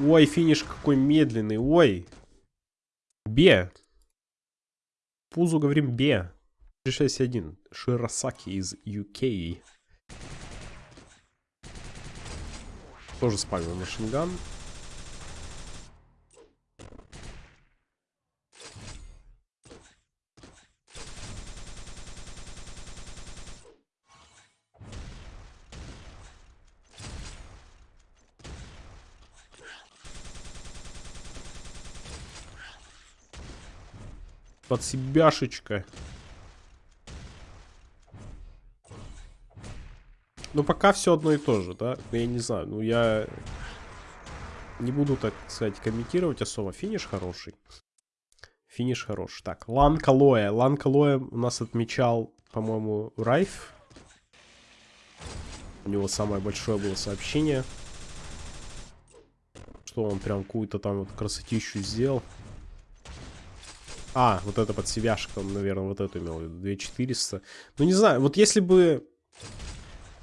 Ой, финиш какой медленный. Ой. Бе. Пузу говорим Бе. 361. Широсаки из UK. Тоже спамил машинган. Под себяшечка. Ну, пока все одно и то же, да? Ну, я не знаю, ну, я не буду, так сказать, комментировать особо. Финиш хороший. Финиш хороший. Так, Лан Калоя. Лан Калоя у нас отмечал, по-моему, Райф. У него самое большое было сообщение. Что он прям какую-то там вот красотищу сделал. А, вот это под себяшка, наверное, вот эту имел в виду. 2400. Ну, не знаю, вот если бы...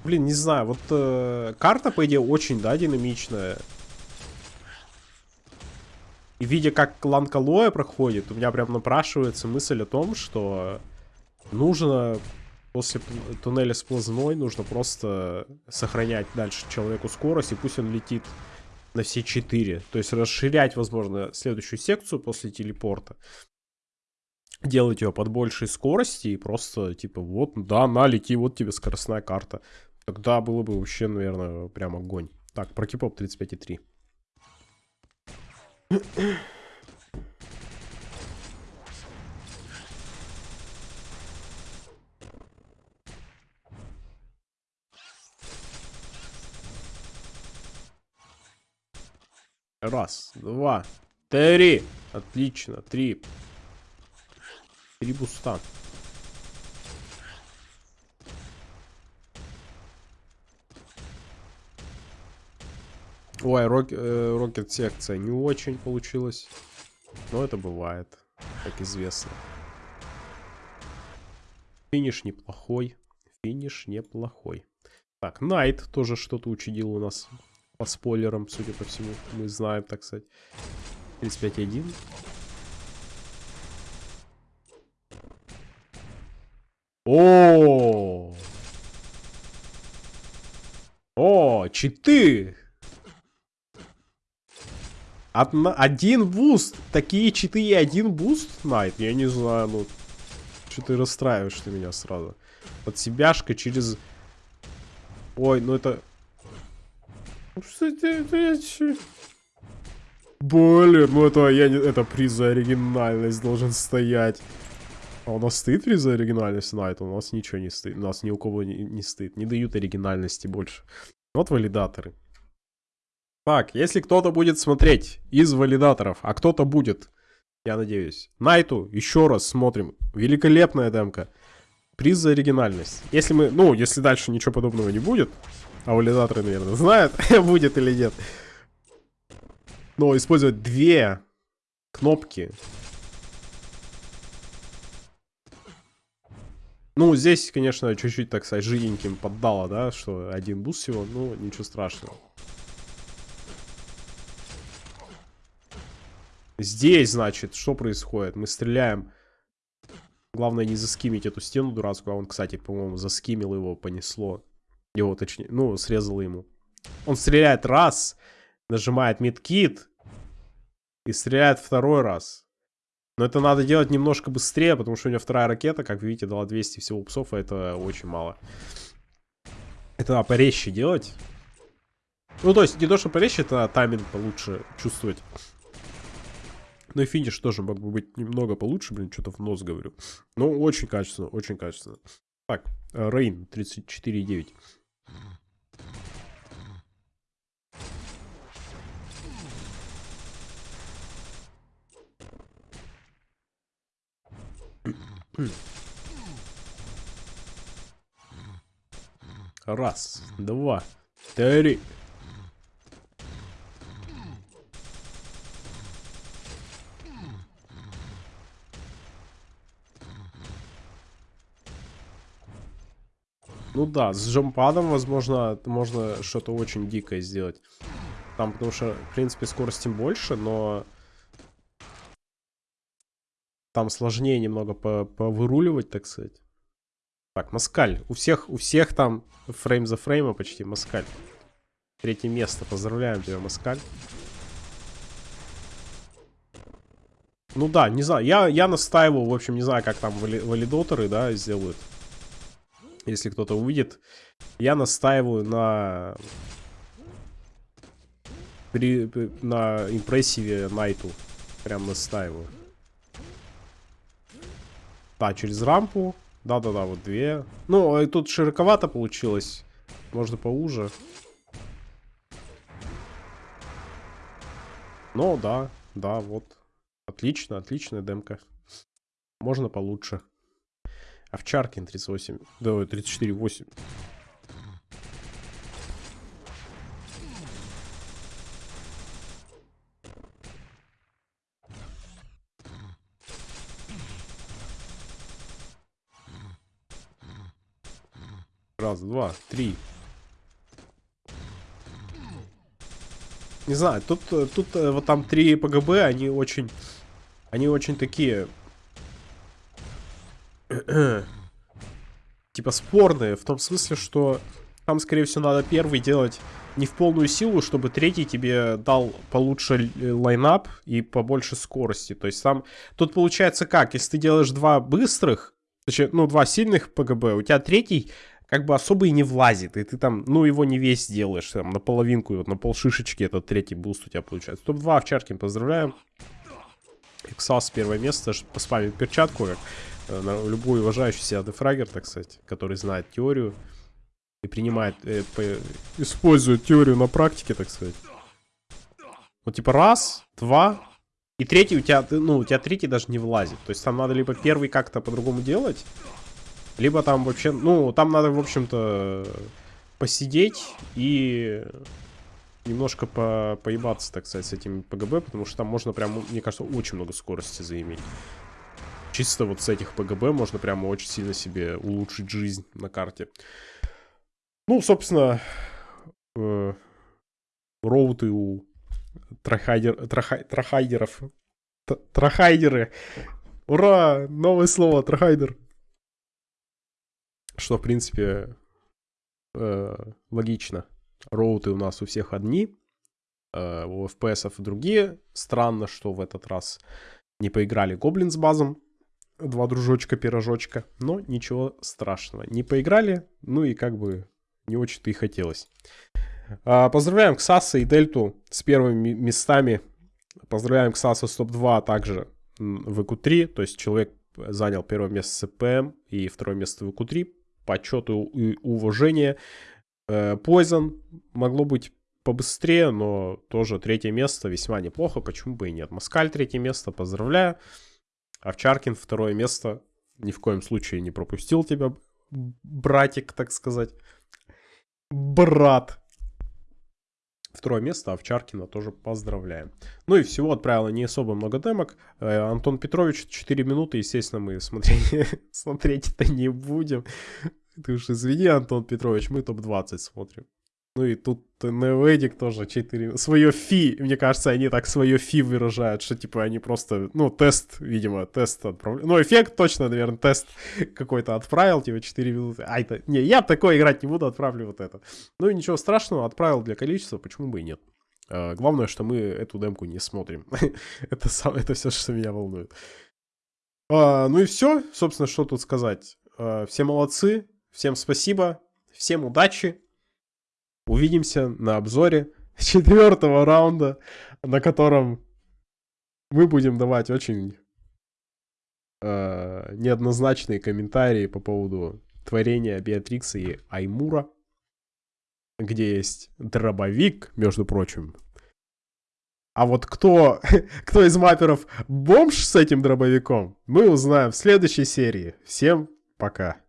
Блин, не знаю, вот э, карта, по идее, очень, да, динамичная. И видя, как Ланкалоя проходит, у меня прям напрашивается мысль о том, что нужно после туннеля сплазной, нужно просто сохранять дальше человеку скорость, и пусть он летит на все четыре. То есть расширять, возможно, следующую секцию после телепорта делать ее под большей скорости и просто, типа, вот, да, на, лети, вот тебе скоростная карта. Тогда было бы вообще, наверное, прям огонь. Так, про кипоп 35,3. Раз, два, три. Отлично, три. Три буста. Ой, рок, э, рокет секция не очень получилась. Но это бывает, как известно. Финиш неплохой. Финиш неплохой. Так, Найт тоже что-то учудил у нас по спойлерам, судя по всему. Мы знаем, так сказать. 35.1. О! О, читы! Одна, один буст. Такие читы и один буст, Найт? Я не знаю, ну... Что ты расстраиваешь ты меня сразу? Под себяшка через... Ой, ну это... Ну? Блин, ну это, я не, это приз за оригинальность должен стоять. А у нас приз за оригинальность Найт? У нас ничего не стоит. У нас ни у кого не, не стоит. Не дают оригинальности больше. Вот валидаторы. Так, если кто-то будет смотреть из валидаторов, а кто-то будет, я надеюсь. Найту, еще раз смотрим. Великолепная демка. Приз за оригинальность. Если мы, ну, если дальше ничего подобного не будет, а валидаторы, наверное, знают, будет или нет. Но использовать две кнопки. Ну, здесь, конечно, чуть-чуть, так сказать, жиденьким поддало, да, что один буст всего, ну, ничего страшного. Здесь, значит, что происходит? Мы стреляем. Главное не заскимить эту стену дурацкую. А он, кстати, по-моему, заскимил его, понесло. Его, точнее, ну, срезало ему. Он стреляет раз, нажимает медкит и стреляет второй раз. Но это надо делать немножко быстрее, потому что у него вторая ракета, как видите, дала 200 всего псов, а это очень мало. Это надо порезче делать. Ну, то есть, не то, что порезче, это тайминг получше чувствовать. Ну и финиш тоже мог бы быть немного получше, блин, что-то в нос говорю. Но очень качественно, очень качественно. Так, Рейн 34,9. Раз, два, три. Ну да, с джампадом, возможно, можно что-то очень дикое сделать. Там, потому что, в принципе, скорости больше, но... Там сложнее немного повыруливать, так сказать. Так, Маскаль. У всех, у всех там фрейм за фрейма почти Маскаль. Третье место. Поздравляем тебя, Маскаль. Ну да, не знаю. Я, я настаивал, в общем, не знаю, как там вали валидаторы, да, сделают если кто-то увидит. Я настаиваю на... При, на импрессиве Найту. Прям настаиваю. Да, через рампу. Да-да-да, вот две. Ну, тут широковато получилось. Можно поуже. Ну, да, да, вот. Отлично, отличная демка. Можно получше. Овчаркин 38. Да, 34, 8. Раз, два, три. Не знаю, тут, тут э, вот там три ПГБ, они очень... Они очень такие типа спорные, в том смысле, что там, скорее всего, надо первый делать не в полную силу, чтобы третий тебе дал получше лайнап и побольше скорости. То есть там, тут получается как, если ты делаешь два быстрых, точнее, ну, два сильных PGB, у тебя третий как бы особо и не влазит, и ты там, ну, его не весь делаешь, там, на половинку, вот на пол шишечки этот третий буст у тебя получается. Топ-2 овчарки, поздравляем. Xas первое место, поспамим перчатку, как Э, любой уважающий себя дефрагер, так сказать, который знает теорию и принимает, э, по, использует теорию на практике, так сказать. Вот типа раз, два, и третий у тебя, ну, у тебя третий даже не влазит. То есть там надо либо первый как-то по-другому делать, либо там вообще, ну, там надо, в общем-то, посидеть и немножко по поебаться, так сказать, с этим ПГБ, потому что там можно прям, мне кажется, очень много скорости заиметь чисто вот с этих ПГБ можно прямо очень сильно себе улучшить жизнь на карте. Ну, собственно, э, роуты у трахайдер, трахай, трахайдеров. Трахайдеры. Ура! Новое слово, трахайдер. Что, в принципе, э, логично. Роуты у нас у всех одни. Э, у FPS другие. Странно, что в этот раз не поиграли Гоблин с базом два дружочка-пирожочка, но ничего страшного. Не поиграли, ну и как бы не очень-то и хотелось. А, поздравляем Ксаса и Дельту с первыми местами. Поздравляем Ксаса с топ-2, а также в ЭКУ-3, то есть человек занял первое место с ЦПМ и второе место в ЭКУ-3. Почету и уважение. Poison э, могло быть побыстрее, но тоже третье место весьма неплохо, почему бы и нет. Маскаль третье место, поздравляю. Овчаркин второе место. Ни в коем случае не пропустил тебя, братик, так сказать. Брат. Второе место Овчаркина тоже поздравляем. Ну и всего отправила не особо много демок. Э, Антон Петрович 4 минуты, естественно, мы смотреть, смотреть это не будем. Ты уж извини, Антон Петрович, мы топ-20 смотрим. Ну и тут Неоэдик тоже 4. Свое фи, мне кажется, они так свое фи выражают, что типа они просто, ну, тест, видимо, тест отправляют. Ну, эффект точно, наверное, тест какой-то отправил, типа 4 минуты. А это, не, я такое играть не буду, отправлю вот это. Ну и ничего страшного, отправил для количества, почему бы и нет. Uh, главное, что мы эту демку не смотрим. это, сам, это все, что меня волнует. Uh, ну и все, собственно, что тут сказать. Uh, все молодцы, всем спасибо, всем удачи. Увидимся на обзоре четвертого раунда, на котором мы будем давать очень э, неоднозначные комментарии по поводу творения Беатрикса и Аймура, где есть дробовик, между прочим. А вот кто, кто из мапперов бомж с этим дробовиком, мы узнаем в следующей серии. Всем пока.